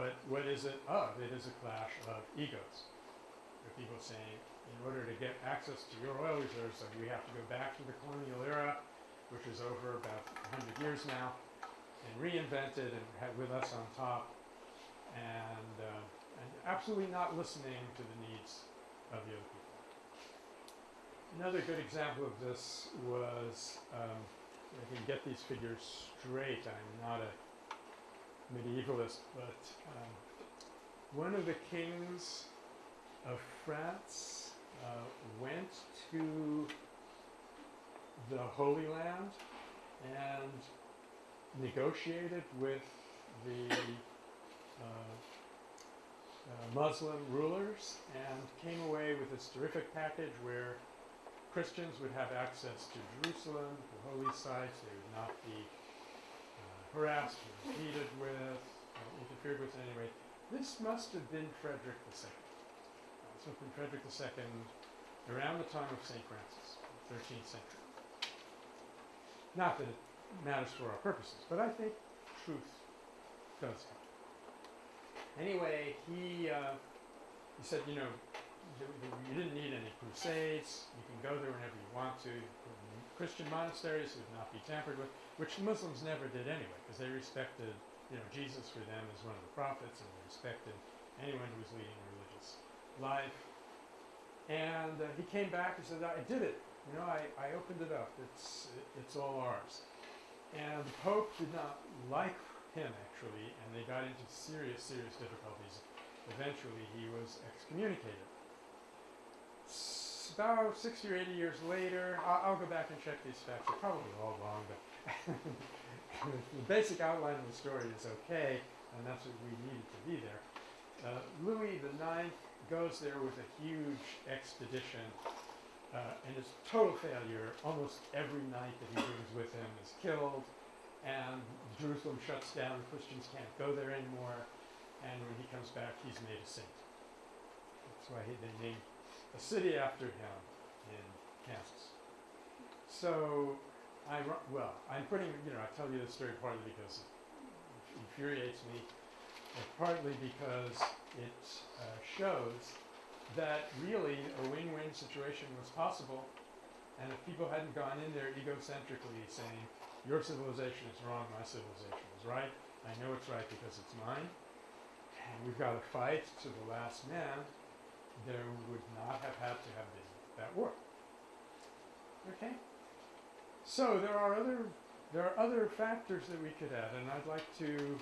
but what is it of? It is a clash of egos. Are people saying, in order to get access to your oil reserves, like we have to go back to the colonial era, which is over about 100 years now, and reinvent it and have with us on top, and, uh, and absolutely not listening to the needs of the other people. Another good example of this was, um, I can get these figures straight. I'm not a medievalist, but um, one of the kings of France uh, went to the Holy Land and negotiated with the uh, uh, Muslim rulers and came away with this terrific package where Christians would have access to Jerusalem, the holy sites. They would not be harassed impeded with, or interfered with in any way. This must have been Frederick II. Uh, have been Frederick II around the time of St. Francis, 13th century. Not that it matters for our purposes, but I think truth does help. Anyway, he uh, he said, you know, you, you didn't need any crusades. You can go there whenever you want to. Christian monasteries would not be tampered with, which the Muslims never did anyway, because they respected, you know, Jesus for them as one of the prophets, and they respected anyone who was leading a religious life. And uh, he came back and said, I did it. You know, I, I opened it up. It's, it's all ours. And the Pope did not like him, actually, and they got into serious, serious difficulties. Eventually, he was excommunicated. S- about 60 or 80 years later, I'll, I'll go back and check these facts. They're probably all wrong, but the basic outline of the story is okay, and that's what we needed to be there. Uh, Louis IX goes there with a huge expedition, uh, and it's total failure. Almost every knight that he brings with him is killed, and Jerusalem shuts down. Christians can't go there anymore, and when he comes back, he's made a saint. That's why he, they named a city after him in Kansas. So, I well, I'm putting you know I tell you this story partly because it infuriates me, and partly because it uh, shows that really a win-win situation was possible, and if people hadn't gone in there egocentrically saying your civilization is wrong, my civilization is right, I know it's right because it's mine, and we've got to fight to the last man, there would not have had to have been that war. Okay? So there are other there are other factors that we could add, and I'd like to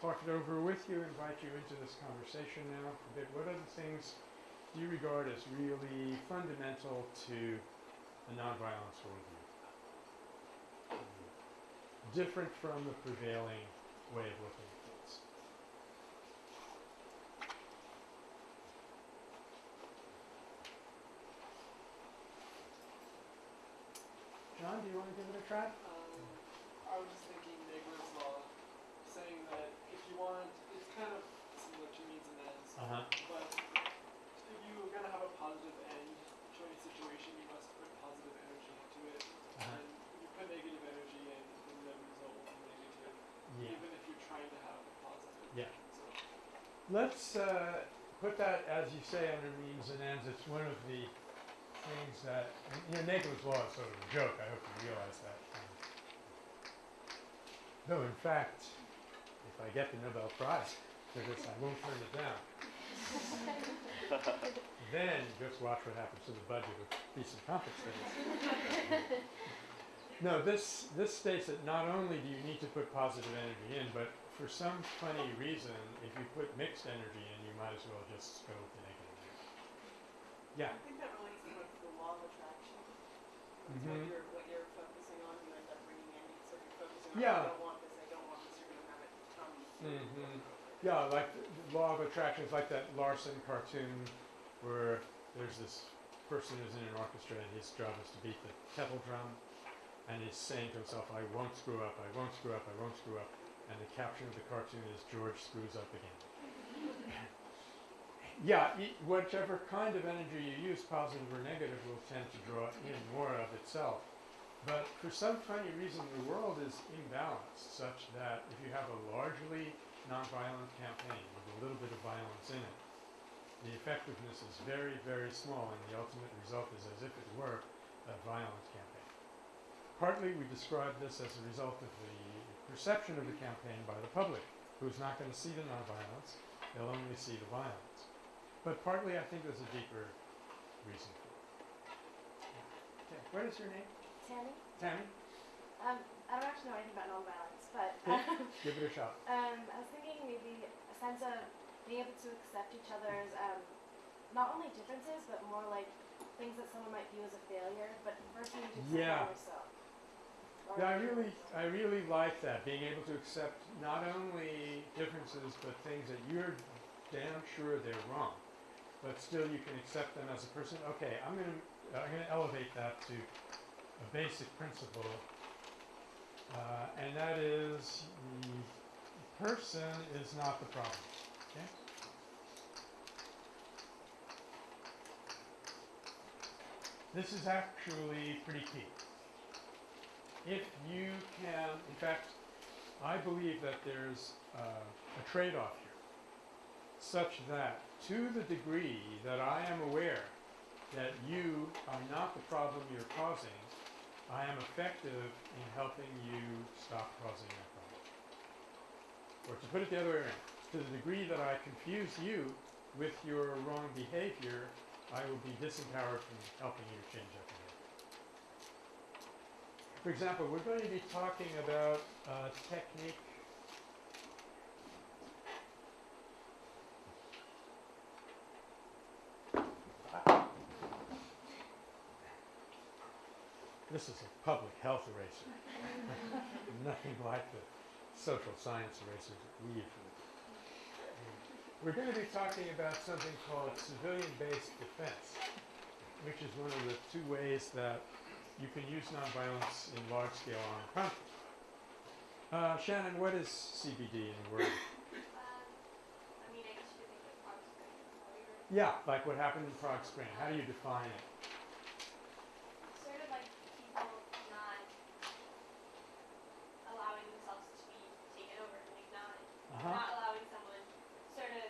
talk it over with you, invite you into this conversation now a bit. What other things do you regard as really fundamental to a nonviolence worldview? Different from the prevailing way of looking at things. John, do you want to give it a try? Um, I was just thinking Nagler's law, saying that if you want, it's kind of similar to means and ends, Uh-huh. but if you're gonna have a positive end to any situation, you must put positive energy into it. Uh-huh. And if you put negative energy in, then the result will be negative, Yeah. even if you're trying to have a positive Yeah. result. Let's uh, put that, as you say, under means and ends. It's one of the things that, and, you know, Nagler's law is sort of a joke. I hope you realize that. Though, in fact, if I get the Nobel Prize for this, I won't turn it down. (laughs) then just watch what happens to the budget of peace and conflict studies. No, this this states that not only do you need to put positive energy in, but for some funny reason, if you put mixed energy in, you might as well just go with the negative. energy. Yeah. I think that relates to like the law of attraction. It's Mhm. what you're what you're focusing on, you end up bringing in. So if you're focusing on Yeah. I don't want this, I don't want this, you're gonna have it come. through Mhm. over and over. Yeah, like law of attraction is like that Larson cartoon where there's this person who's in an orchestra and his job is to beat the kettle drum and he's saying to himself, I won't screw up, I won't screw up, I won't screw up. And the caption of the cartoon is George screws up again. (laughs) yeah, whichever kind of energy you use, positive or negative, will tend to draw in more of itself. But for some funny reason, the world is imbalanced such that if you have a largely nonviolent campaign with a little bit of violence in it, the effectiveness is very, very small, and the ultimate result is as if it were a violent campaign. Partly, we describe this as a result of the perception of the campaign by the public, who's not going to see the nonviolence, they'll only see the violence. But partly, I think there's a deeper reason for it. Okay, what is your name? Tammy? Tammy? Um, I don't actually know anything about nonviolence, but um, Give it a shot. (laughs) um, I was thinking maybe a sense of being able to accept each other's um, not only differences, but more like things that someone might view as a failure, but versus you to accept Yeah. them yourself. Or Yeah, I you- really, I really like that, being able to accept not only differences, but things that you're damn sure they're wrong. But still, you can accept them as a person. Okay, I'm going to I'm going to elevate that to a basic principle, uh, and that is the person is not the problem. Okay? This is actually pretty key. If you can, in fact, I believe that there's uh, a trade-off here, such that to the degree that I am aware that you are not the problem you're causing, I am effective in helping you stop causing that problem. Or to put it the other way around, to the degree that I confuse you with your wrong behavior, I will be disempowered from helping you change that behavior. For example, we're going to be talking about a technique This is a public health eraser. (laughs) Nothing like the social science erasers that we usually do. We're going to be talking about something called civilian-based defense, which is one of the two ways that you can use nonviolence in large-scale armed conflict. Uh, Shannon, what is CBD in a word? (laughs) Um, I mean, I guess you could think of Prague Spring as how we were Yeah, like what happened in Prague Spring. How do you define it? sort of like people not allowing themselves to be taken over and acknowledged. Uh-huh. Not allowing someone, sort of,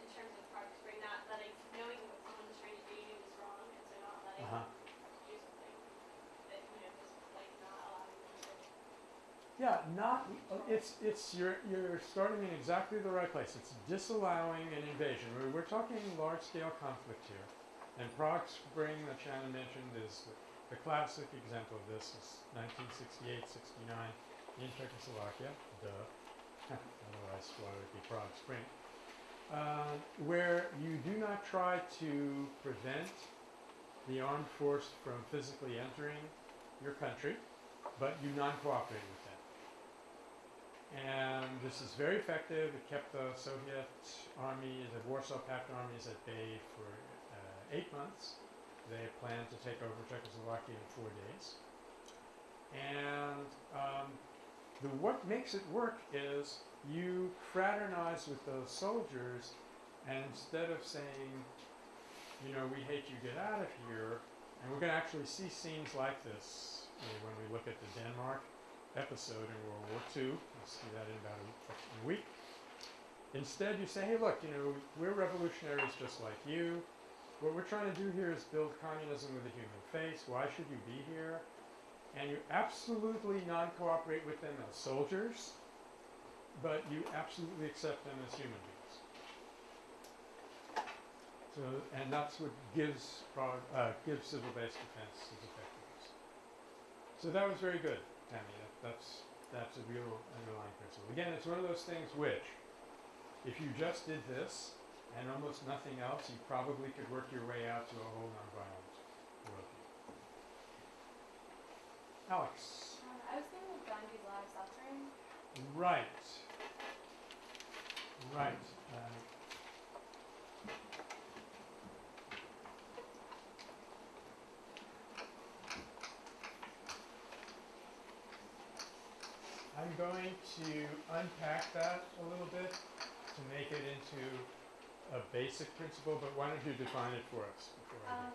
in terms of Prague Spring, not letting, knowing what someone's trying to do to you is wrong, and so not letting Uh-huh. them do something that, you know, just like not allowing them to. Yeah, not, it's, it's, you're, you're starting in exactly the right place. It's disallowing an invasion. We're, we're talking large-scale conflict here. And Prague Spring that Shannon mentioned is the, the classic example of this is 1968, 69 in Czechoslovakia, duh. (laughs) Otherwise, why would it be Prague Spring? Uh, where you do not try to prevent the armed force from physically entering your country, but you non-cooperate. And this is very effective. It kept the Soviet army, the Warsaw Pact armies at bay for uh, eight months. They planned to take over Czechoslovakia in four days. And um, the, what makes it work is you fraternize with those soldiers, and instead of saying, you know, we hate you, get out of here, and we're going to actually see scenes like this you know, when we look at the Denmark episode in World War II. We'll see that in about a, week. Instead, you say, hey, look, you know, we're revolutionaries just like you. What we're trying to do here is build communism with a human face. Why should you be here? And you absolutely non cooperate with them as soldiers, but you absolutely accept them as human beings. So, and that's what gives, uh, gives civil based defense its effectiveness. So that was very good, Tammy. That, that's, that's a real underlying principle. Again, it's one of those things which, if you just did this and almost nothing else, you probably could work your way out to a whole nonviolent worldview. Alex. Uh, I was thinking of Gandhi's law of suffering. Right. Right. Uh, I'm going to unpack that a little bit to make it into a basic principle, but why don't you define it for us before Um,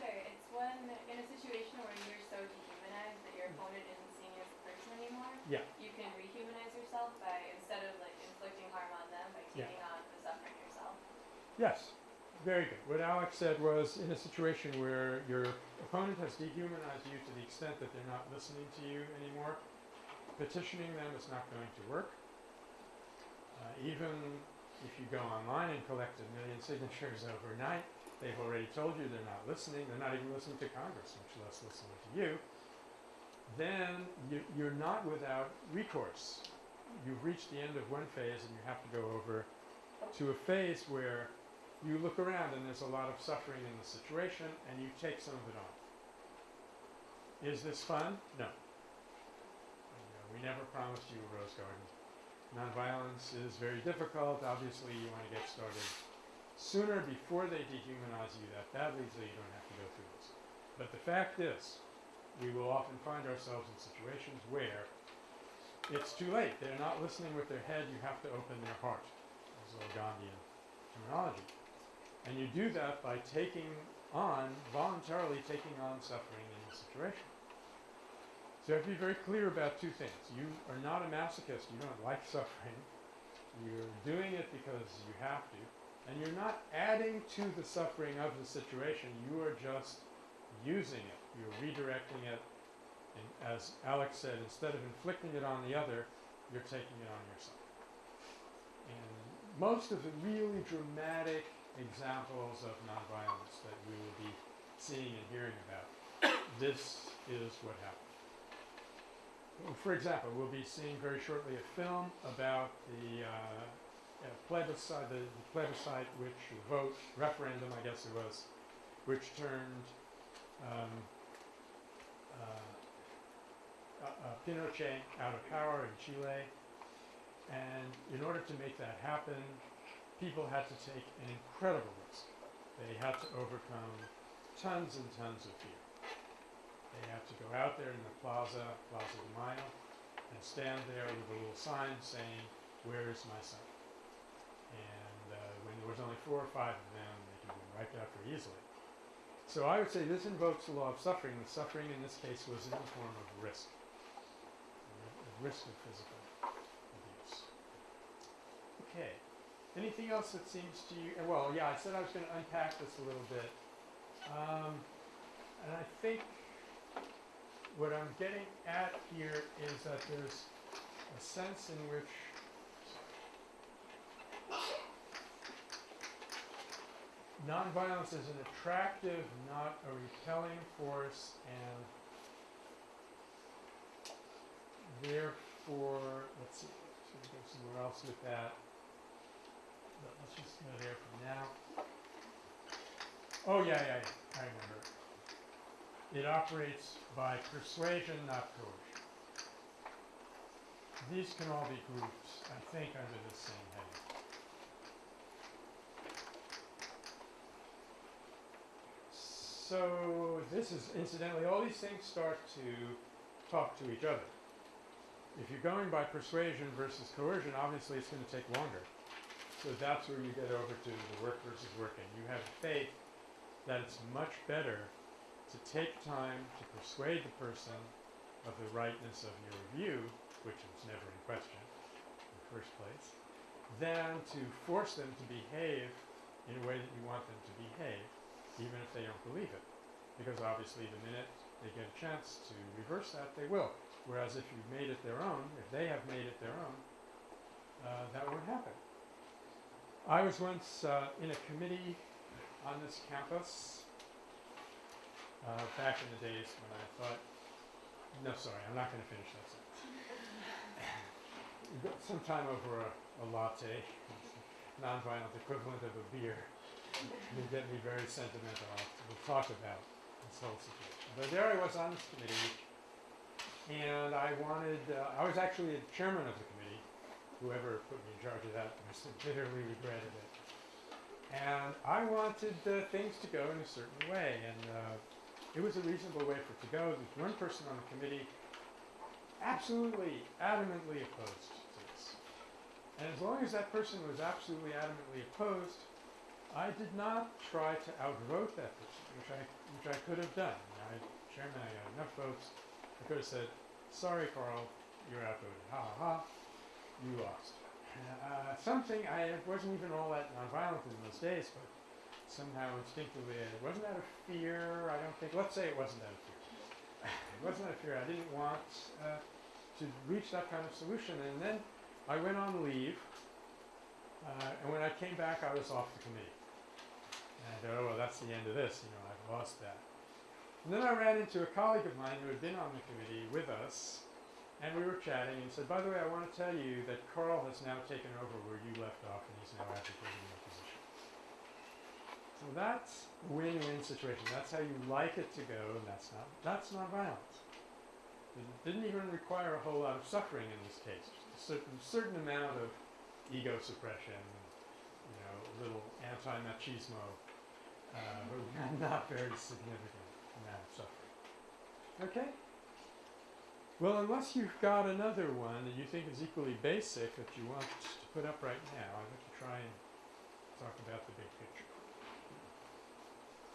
sure. It's when in a situation where you're so dehumanized that your opponent isn't seeing you as a person anymore. Yeah. You can rehumanize yourself by instead of like inflicting harm on them by Yeah. taking on the suffering yourself. Yes, very good. What Alex said was in a situation where your opponent has dehumanized you to the extent that they're not listening to you anymore, petitioning them is not going to work. Uh, even if you go online and collect a million signatures overnight, they've already told you they're not listening. They're not even listening to Congress, much less listening to you. Then you, you're not without recourse. You've reached the end of one phase and you have to go over to a phase where you look around and there's a lot of suffering in the situation and you take some of it on. Is this fun? No. We never promised you a rose garden. Nonviolence is very difficult. Obviously, you want to get started sooner before they dehumanize you that badly so you don't have to go through this. But the fact is, we will often find ourselves in situations where it's too late. They're not listening with their head, you have to open their heart. Is all Gandhian terminology. And you do that by taking on, voluntarily taking on suffering in the situation. So you have to be very clear about two things. You are not a masochist, you don't like suffering. You're doing it because you have to. And you're not adding to the suffering of the situation, you are just using it. You're redirecting it. And as Alex said, instead of inflicting it on the other, you're taking it on yourself. And most of the really dramatic examples of nonviolence that we will be seeing and hearing about, this is what happened. For example, we'll be seeing very shortly a film about the uh, uh, plebiscite, the, the plebiscite which vote referendum, I guess it was, which turned um, uh, uh, uh, Pinochet out of power in Chile. And in order to make that happen, people had to take an incredible risk. They had to overcome tons and tons of fear. They have to go out there in the plaza, Plaza de Mayo, and stand there with a little sign saying, "Where is my son?" And uh, when there was only four or five of them, they could be wiped out very easily. So I would say this invokes the law of suffering. The suffering in this case was in the form of risk, a risk of physical abuse. Okay. Anything else that seems to you? Well, yeah, I said I was going to unpack this a little bit, um, and I think what I'm getting at here is that there's a sense in which nonviolence is an attractive, not a repelling force, and therefore, let's see, should go somewhere else with that? But let's just go there for now. Oh, yeah, yeah, yeah, I remember. It operates by persuasion, not coercion. These can all be groups, I think, under the same heading. So this is incidentally, all these things start to talk to each other. If you're going by persuasion versus coercion, obviously it's going to take longer. So that's where you get over to the work versus working. You have faith that it's much better to take time to persuade the person of the rightness of your view, which was never in question in the first place, than to force them to behave in a way that you want them to behave, even if they don't believe it. Because obviously the minute they get a chance to reverse that, they will. Whereas if you've made it their own, if they have made it their own, uh, that won't happen. I was once uh, in a committee on this campus uh, back in the days when I thought, no, sorry, I'm not going to finish that sentence. (laughs) Sometime over a, a latte, (laughs) nonviolent equivalent of a beer, you get me very sentimental. We'll talk about this whole situation. But there I was on this committee, and I wanted, uh, I was actually the chairman of the committee. Whoever put me in charge of that must (laughs) have bitterly regretted it. And I wanted uh, things to go in a certain way, and uh, it was a reasonable way for it to go. There's one person on the committee absolutely, adamantly opposed to this. And as long as that person was absolutely adamantly opposed, I did not try to outvote that person, which I, which I could have done. I, chairman, I got enough votes. I could have said, sorry, Carl, you're outvoted. Ha ha ha, you lost. Uh, something, I wasn't even all that nonviolent in those days, but somehow instinctively, it wasn't out of fear, I don't think, let's say it wasn't out of fear. it wasn't out of fear, I didn't want uh, to reach that kind of solution. And then I went on leave, uh, and when I came back, I was off the committee. And I thought, oh, well, that's the end of this, you know, I've lost that. And then I ran into a colleague of mine who had been on the committee with us, and we were chatting, and said, by the way, I want to tell you that Carl has now taken over where you left off, and he's now advocating. So that's a win-win situation. That's how you like it to go, and that's not that's not violence. It didn't even require a whole lot of suffering in this case. Just a certain certain amount of ego suppression, you know, a little anti-machismo, uh, (laughs) but not very significant. amount of suffering. Okay? Well, unless you've got another one that you think is equally basic that you want to put up right now, I'd like to try and talk about the big picture.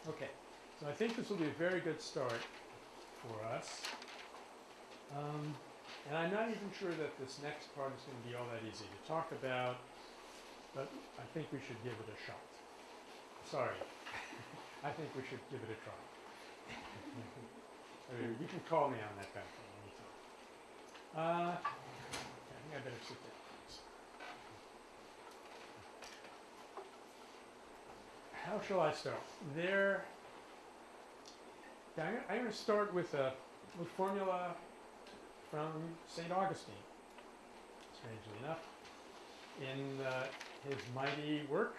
Okay, so I think this will be a very good start for us. Um, and I'm not even sure that this next part is going to be all that easy to talk about, but I think we should give it a shot. Sorry. (laughs) I think we should give it a try. (laughs) I mean, you can call me on that back anytime. Uh, I think I better sit down. How shall I start? There. I'm, going to start with a with formula from St. Augustine. Strangely enough, in uh, his mighty work,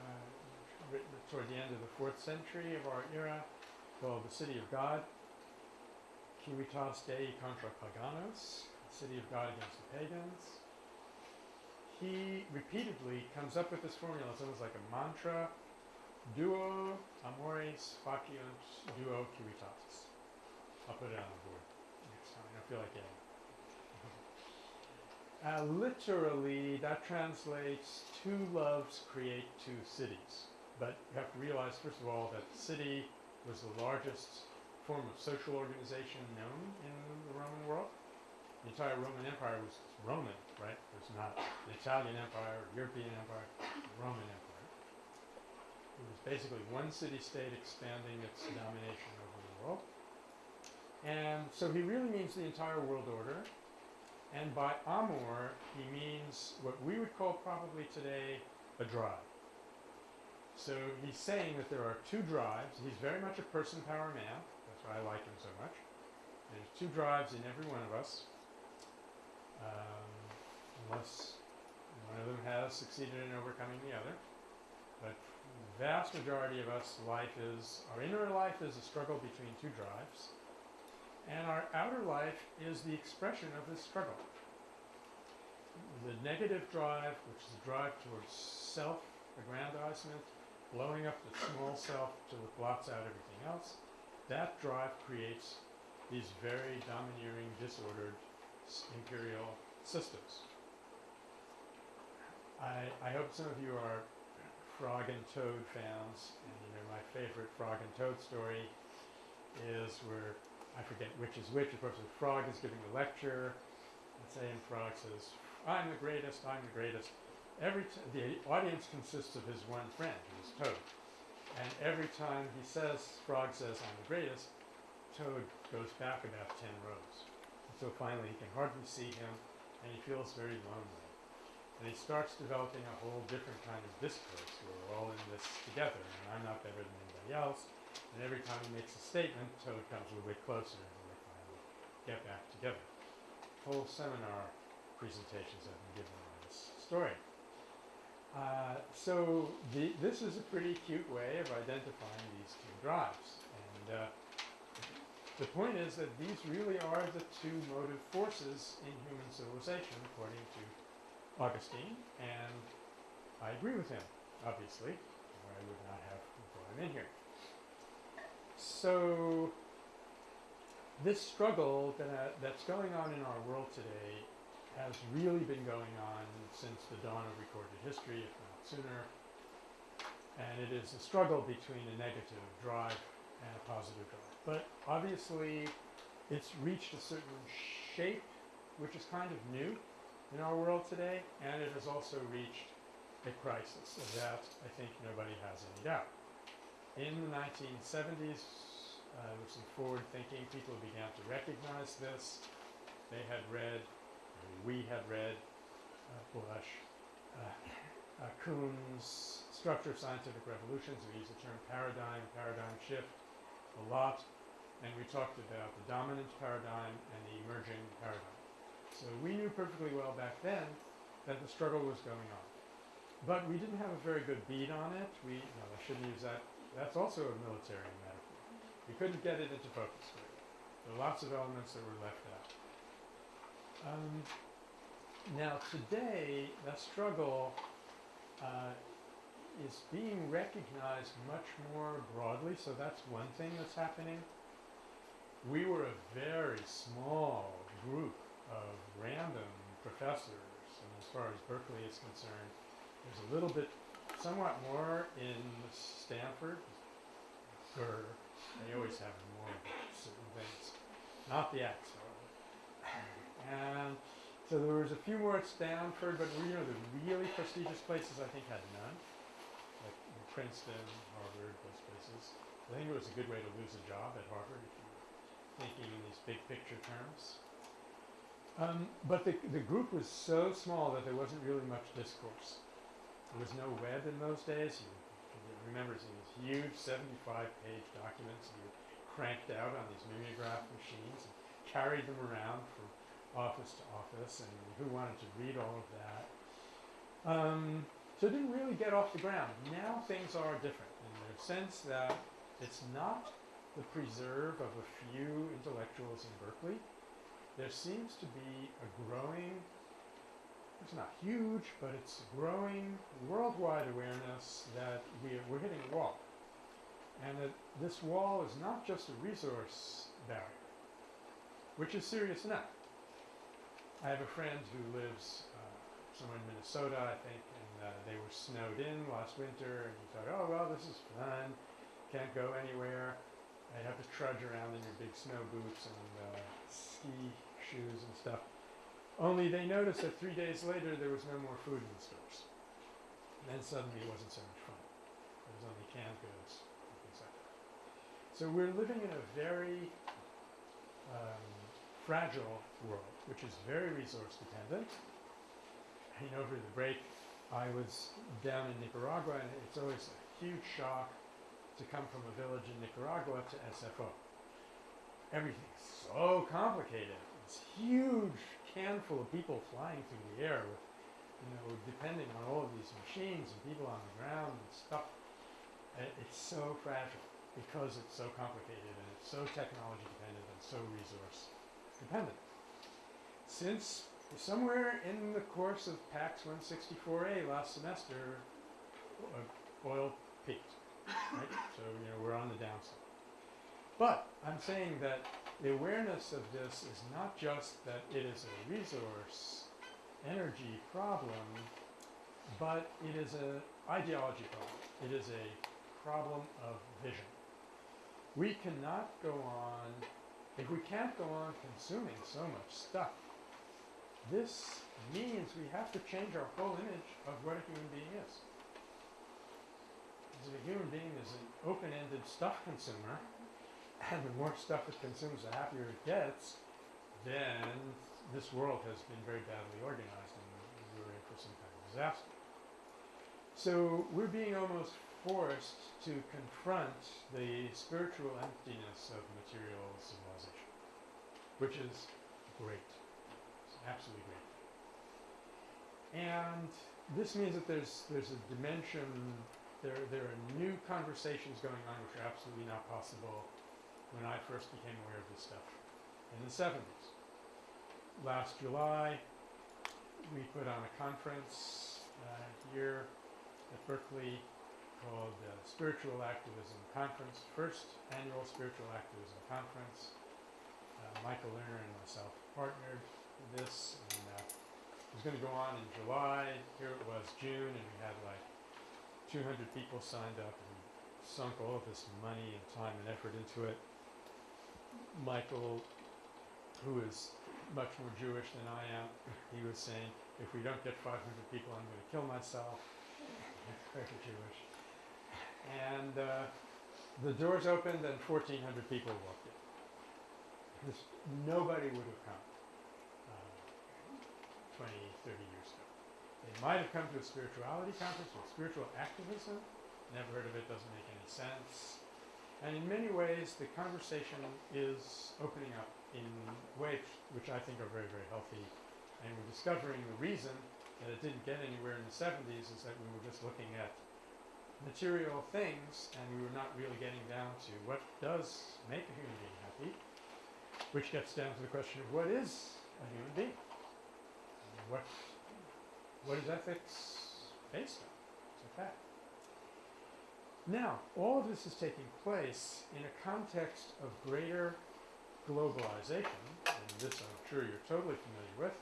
uh, written toward the end of the fourth century of our era, called The City of God, Civitas Dei contra Paganos, the City of God against the pagans. He repeatedly comes up with this formula. It's almost like a mantra. Duo amores faciunt duo civitatis. I'll put it on the board next time. I feel like it. (laughs) Uh, literally, that translates two loves create two cities. But you have to realize, first of all, that the city was the largest form of social organization known in the Roman world. The entire Roman Empire was Roman, right? It was not the Italian Empire, European Empire, Roman Empire. It was basically one city-state expanding its domination over the world. And so he really means the entire world order. And by amor, he means what we would call probably today a drive. So he's saying that there are two drives. He's very much a person power man. That's why I like him so much. There's two drives in every one of us. Um, unless one of them has succeeded in overcoming the other. But vast majority of us, life is, our inner life is a struggle between two drives. And our outer life is the expression of this struggle. The negative drive, which is the drive towards self aggrandizement, blowing up the small self till it blots out everything else, that drive creates these very domineering, disordered imperial systems. I, I hope some of you are Frog and Toad fans, and you know my favorite Frog and Toad story is where I forget which is which. Of course, the frog is giving the lecture. And saying frog says, "I'm the greatest. I'm the greatest." Every the audience consists of his one friend, who is Toad, and every time he says, Frog says, "I'm the greatest," Toad goes back about ten rows. Until finally, he can hardly see him, and he feels very lonely. And he starts developing a whole different kind of discourse. where We're all in this together, and I'm not better than anybody else. And every time he makes a statement, Toad comes a little bit closer and we finally get back together. Whole seminar presentations have been given on this story. Uh, so the, this is a pretty cute way of identifying these two drives. And uh, the point is that these really are the two motive forces in human civilization, according to Augustine. And I agree with him, obviously, or I would not have brought him in here. So, this struggle that, uh, that's going on in our world today has really been going on since the dawn of recorded history, if not sooner. And it is a struggle between a negative drive and a positive drive. But obviously, it's reached a certain shape, which is kind of new in our world today, and it has also reached a crisis. Of that, I think nobody has any doubt. In the 1970s, uh, with some forward thinking, people began to recognize this. They had read, we had read, uh, Bush, uh, uh, Kuhn's Structure of Scientific Revolutions. We use the term paradigm, paradigm shift a lot. And we talked about the dominant paradigm and the emerging paradigm. So we knew perfectly well back then that the struggle was going on. But we didn't have a very good bead on it. We, I shouldn't use that. That's also a military metaphor. We couldn't get it into focus well. There were lots of elements that were left out. Um, now today, that struggle uh, is being recognized much more broadly. So that's one thing that's happening. we were a very small group of random professors, and as far as Berkeley is concerned, there's a little bit, somewhat more in Stanford. They always have more certain things, not the X. And so there was a few more at Stanford, but you know the really prestigious places I think had none, like Princeton, Harvard, those places. I think it was a good way to lose a job at Harvard if you were thinking in these big picture terms. Um, but the, the group was so small that there wasn't really much discourse. There was no web in those days. You, you remember these huge 75-page documents you cranked out on these mimeograph machines and carried them around from office to office, and who wanted to read all of that? Um, so it didn't really get off the ground. Now things are different in the sense that it's not the preserve of a few intellectuals in Berkeley. There seems to be a growing, it's not huge, but it's growing worldwide awareness that we, we're hitting a wall. And that this wall is not just a resource barrier, which is serious enough. I have a friend who lives uh, somewhere in Minnesota, I think, and uh, they were snowed in last winter, and he thought, oh, well, this is fun, can't go anywhere. I'd have to trudge around in your big snow boots and uh, ski shoes and stuff. Only they noticed that three days later there was no more food in the stores. And then suddenly it wasn't so much fun. There was only canned goods and things like that. So we're living in a very um, fragile world, which is very resource dependent. You know, over the break, I was down in Nicaragua, and it's always a huge shock to come from a village in Nicaragua to SFO. Everything's so complicated. It's huge can full of people flying through the air with, you know, depending on all of these machines and people on the ground and stuff. Uh, It's so fragile because it's so complicated and it's so technology dependent and so resource dependent. Since somewhere in the course of PACS 164A last semester, uh, oil peaked, right? So, you know, we're on the downside. But I'm saying that the awareness of this is not just that it is a resource energy problem, but it is an ideology problem. It is a problem of vision. We cannot go on, if we can't go on consuming so much stuff, this means we have to change our whole image of what a human being is. Because a human being is an open-ended stuff consumer, and the more stuff it consumes, the happier it gets, then this world has been very badly organized and we're in for some kind of disaster. So we're being almost forced to confront the spiritual emptiness of material civilization, which is great. It's absolutely great. And this means that there's there's a dimension there there are new conversations going on which are absolutely not possible when I first became aware of this stuff in the 70s. Last July, we put on a conference uh, here at Berkeley called the Spiritual Activism Conference, first annual Spiritual Activism Conference. Uh, Michael Lerner and myself partnered with this, and uh, it was going to go on in July. Here it was June, and we had like 200 people signed up and sunk all of this money and time and effort into it. Michael, who is much more Jewish than I am, he was saying, if we don't get 500 people, I'm going to kill myself. (laughs) Very Jewish. And uh, the doors opened and 1,400 people walked in. This, nobody would have come uh, 20, 30 years ago. They might have come to a spirituality conference or spiritual activism. Never heard of it, doesn't make any sense. And in many ways, the conversation is opening up in ways which I think are very, very healthy. And we're discovering the reason that it didn't get anywhere in the 70s is that we were just looking at material things and we were not really getting down to what does make a human being happy, which gets down to the question of what is a human being? What, what is ethics based on? It's a fact. Now, all of this is taking place in a context of greater globalization, and this I'm sure you're totally familiar with,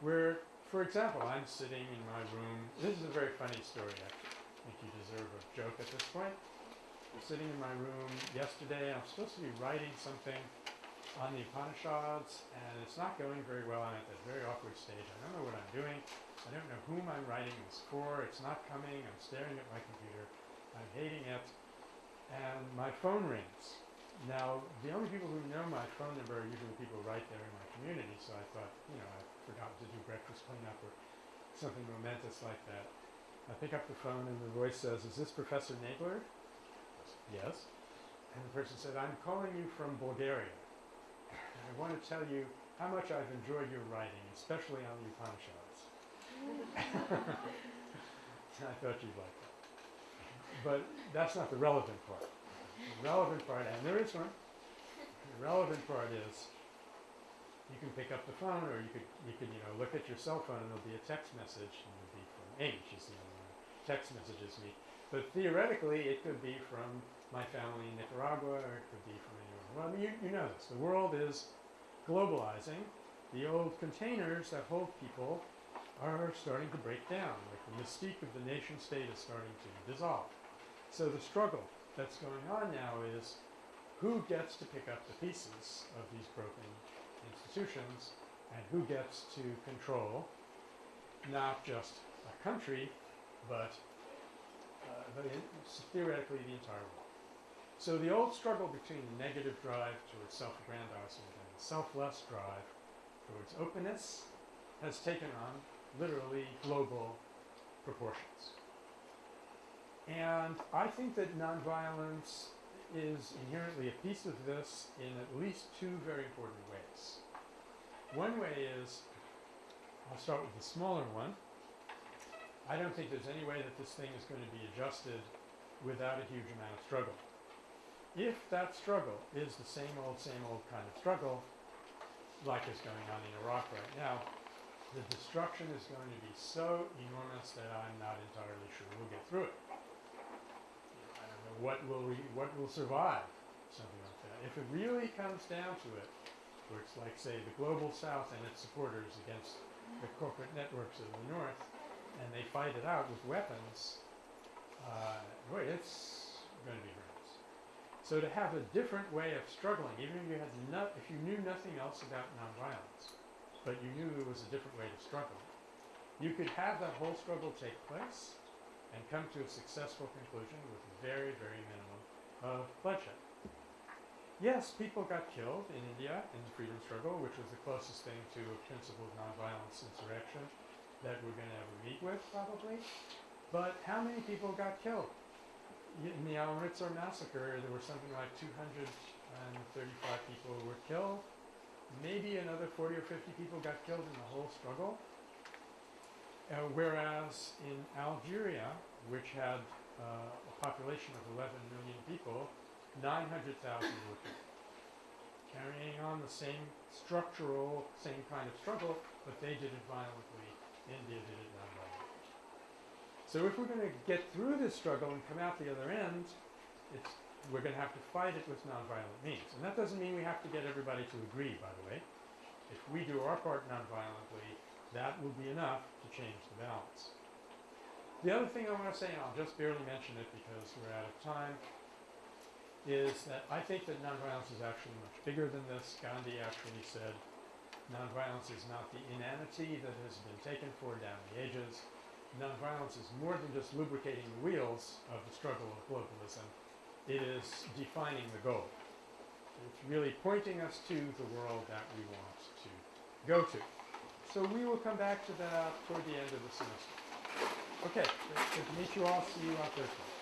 where, for example, I'm sitting in my room. This is a very funny story, actually. I think you deserve a joke at this point. I'm sitting in my room yesterday. I'm supposed to be writing something on the Upanishads, and it's not going very well. I'm at that very awkward stage. I don't know what I'm doing. I don't know whom I'm writing this for. It's not coming. I'm staring at my computer. I'm hating it. And my phone rings. Now, the only people who know my phone number are usually people right there in my community, so I thought, you know, I forgot to do breakfast cleanup or something momentous like that. I pick up the phone and the voice says, Is this Professor Nagler? Yes. And the person said, I'm calling you from Bulgaria. And I want to tell you how much I've enjoyed your writing, especially on the Upanishads. (laughs) I thought you'd like that. But that's not the relevant part. The relevant part, and there is one, the relevant part is you can pick up the phone or you could, you could, you know, look at your cell phone and there'll be a text message and it'll be from Amy, she's the only one text messages me. But theoretically, it could be from my family in Nicaragua or it could be from anyone. Well, I mean, you, you know this. The world is globalizing. The old containers that hold people are starting to break down. Like the mystique of the nation state is starting to dissolve. So the struggle that's going on now is who gets to pick up the pieces of these broken institutions and who gets to control not just a country, but, uh, in, theoretically the entire world. So the old struggle between the negative drive towards self-aggrandizement and the selfless drive towards openness has taken on literally global proportions. And I think that nonviolence is inherently a piece of this in at least two very important ways. One way is, I'll start with the smaller one. I don't think there's any way that this thing is going to be adjusted without a huge amount of struggle. If that struggle is the same old, same old kind of struggle, like is going on in Iraq right now, the destruction is going to be so enormous that I'm not entirely sure we'll get through it. What will we, what will survive, something like that. If it really comes down to it, where it's like, say, the global south and its supporters against the corporate networks of the north, and they fight it out with weapons, uh, boy, it's going to be horrendous. So to have a different way of struggling, even if you had no, if you knew nothing else about nonviolence, but you knew there was a different way to struggle, you could have that whole struggle take place and come to a successful conclusion with very, very minimum uh, of bloodshed. Yes, people got killed in India in the freedom struggle, which was the closest thing to a principled nonviolence insurrection that we're going to ever meet with, probably. But how many people got killed? In the Amritsar massacre, there were something like 235 people who were killed. Maybe another 40 or 50 people got killed in the whole struggle. Uh, whereas in Algeria, which had uh, a population of 11 million people, 900,000 were. Carrying on the same structural, same kind of struggle, but they did it violently. India did it non-violently. So if we're going to get through this struggle and come out the other end, we're going to have to fight it with nonviolent means. And that doesn't mean we have to get everybody to agree, by the way. If we do our part nonviolently, that will be enough change the balance. The other thing I want to say, and I'll just barely mention it because we're out of time, is that I think that nonviolence is actually much bigger than this. Gandhi actually said nonviolence is not the inanity that has been taken for down the ages. Nonviolence is more than just lubricating the wheels of the struggle of globalism. It is defining the goal. It's really pointing us to the world that we want to go to. So we will come back to that toward the end of the semester. Okay, good to meet you all. See you on Thursday.